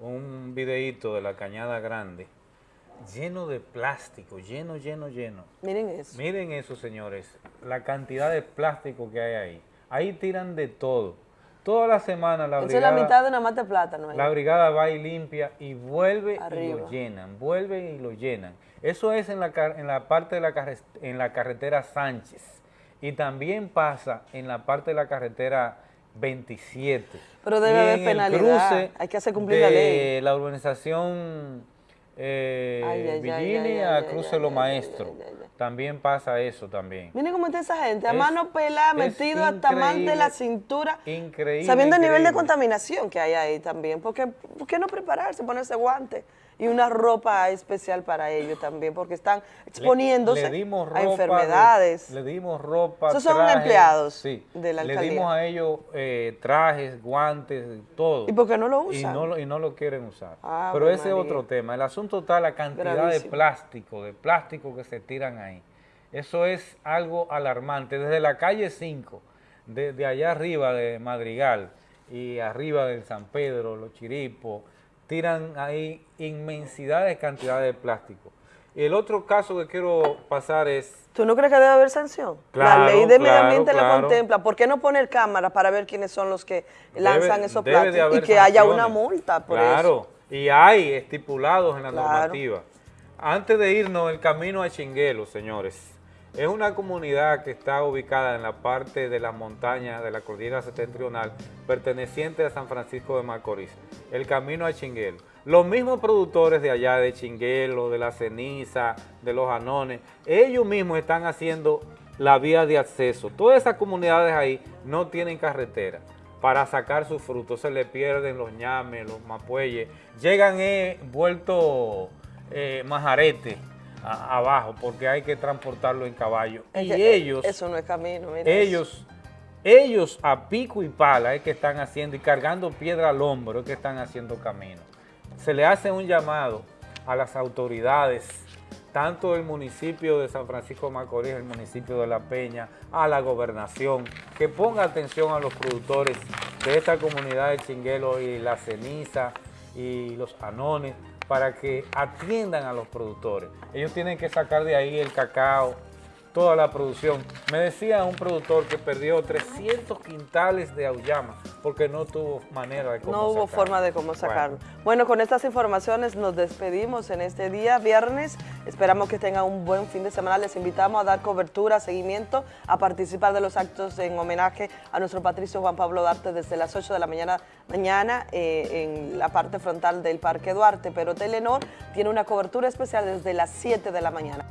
un videíto de la Cañada Grande lleno de plástico, lleno, lleno, lleno. Miren eso. Miren eso, señores, la cantidad de plástico que hay ahí. Ahí tiran de todo. Toda la semana la brigada... es la mitad de una mata de plátano. La brigada va y limpia y vuelve y lo llenan, vuelve y lo llenan. Eso es en la, en la parte de la, en la carretera Sánchez y también pasa en la parte de la carretera 27. Pero debe haber penalidad, hay que hacer cumplir la ley. la urbanización eh, Virginia, Cruce Lo Maestro. También pasa eso también. Miren cómo está esa gente, a mano pelada, metido hasta más de la cintura. Increíble. Sabiendo el nivel de contaminación que hay ahí también. Porque, ¿Por qué no prepararse, ponerse guantes? Y una ropa especial para ellos también, porque están exponiéndose a enfermedades. le dimos ropa, Esos son empleados sí, de la alcaldía. Le dimos a ellos eh, trajes, guantes, todo. ¿Y por qué no lo usan? Y no y no lo quieren usar. Ah, Pero ese es otro tema. El asunto está la cantidad de plástico, de plástico que se tiran ahí. Eso es algo alarmante. Desde la calle 5, de allá arriba de Madrigal y arriba del San Pedro, Los Chiripos, tiran ahí inmensidad de cantidad de plástico. Y el otro caso que quiero pasar es... ¿Tú no crees que debe haber sanción? la ley de medio ambiente la contempla. ¿Por qué no poner cámaras para ver quiénes son los que lanzan esos plásticos y que haya una multa por claro, y hay estipulados en la normativa. Antes de irnos, el camino a Chinguelo, señores. Es una comunidad que está ubicada en la parte de la montaña de la cordillera septentrional, perteneciente a San Francisco de Macorís, el camino a Chinguelo. Los mismos productores de allá, de Chinguelo, de la ceniza, de los anones, ellos mismos están haciendo la vía de acceso. Todas esas comunidades ahí no tienen carretera para sacar sus frutos, se le pierden los ñames, los mapueyes, llegan eh, vueltos eh, abajo porque hay que transportarlo en caballo. y ellos... Eso no es camino, Ellos, ellos a pico y pala es que están haciendo y cargando piedra al hombro es que están haciendo camino. Se le hace un llamado a las autoridades, tanto del municipio de San Francisco de Macorís, el municipio de La Peña, a la gobernación, que ponga atención a los productores de esta comunidad de Chinguelo y la ceniza y los anones, para que atiendan a los productores. Ellos tienen que sacar de ahí el cacao, toda la producción. Me decía un productor que perdió 300 quintales de auyama porque no tuvo manera de cómo No hubo forma de cómo sacarlo. Bueno. con estas informaciones nos despedimos en este día, viernes. Esperamos que tengan un buen fin de semana. Les invitamos a dar cobertura, seguimiento, a participar de los actos en homenaje a nuestro patricio Juan Pablo Duarte desde las 8 de la mañana, mañana eh, en la parte frontal del Parque Duarte. Pero Telenor tiene una cobertura especial desde las 7 de la mañana.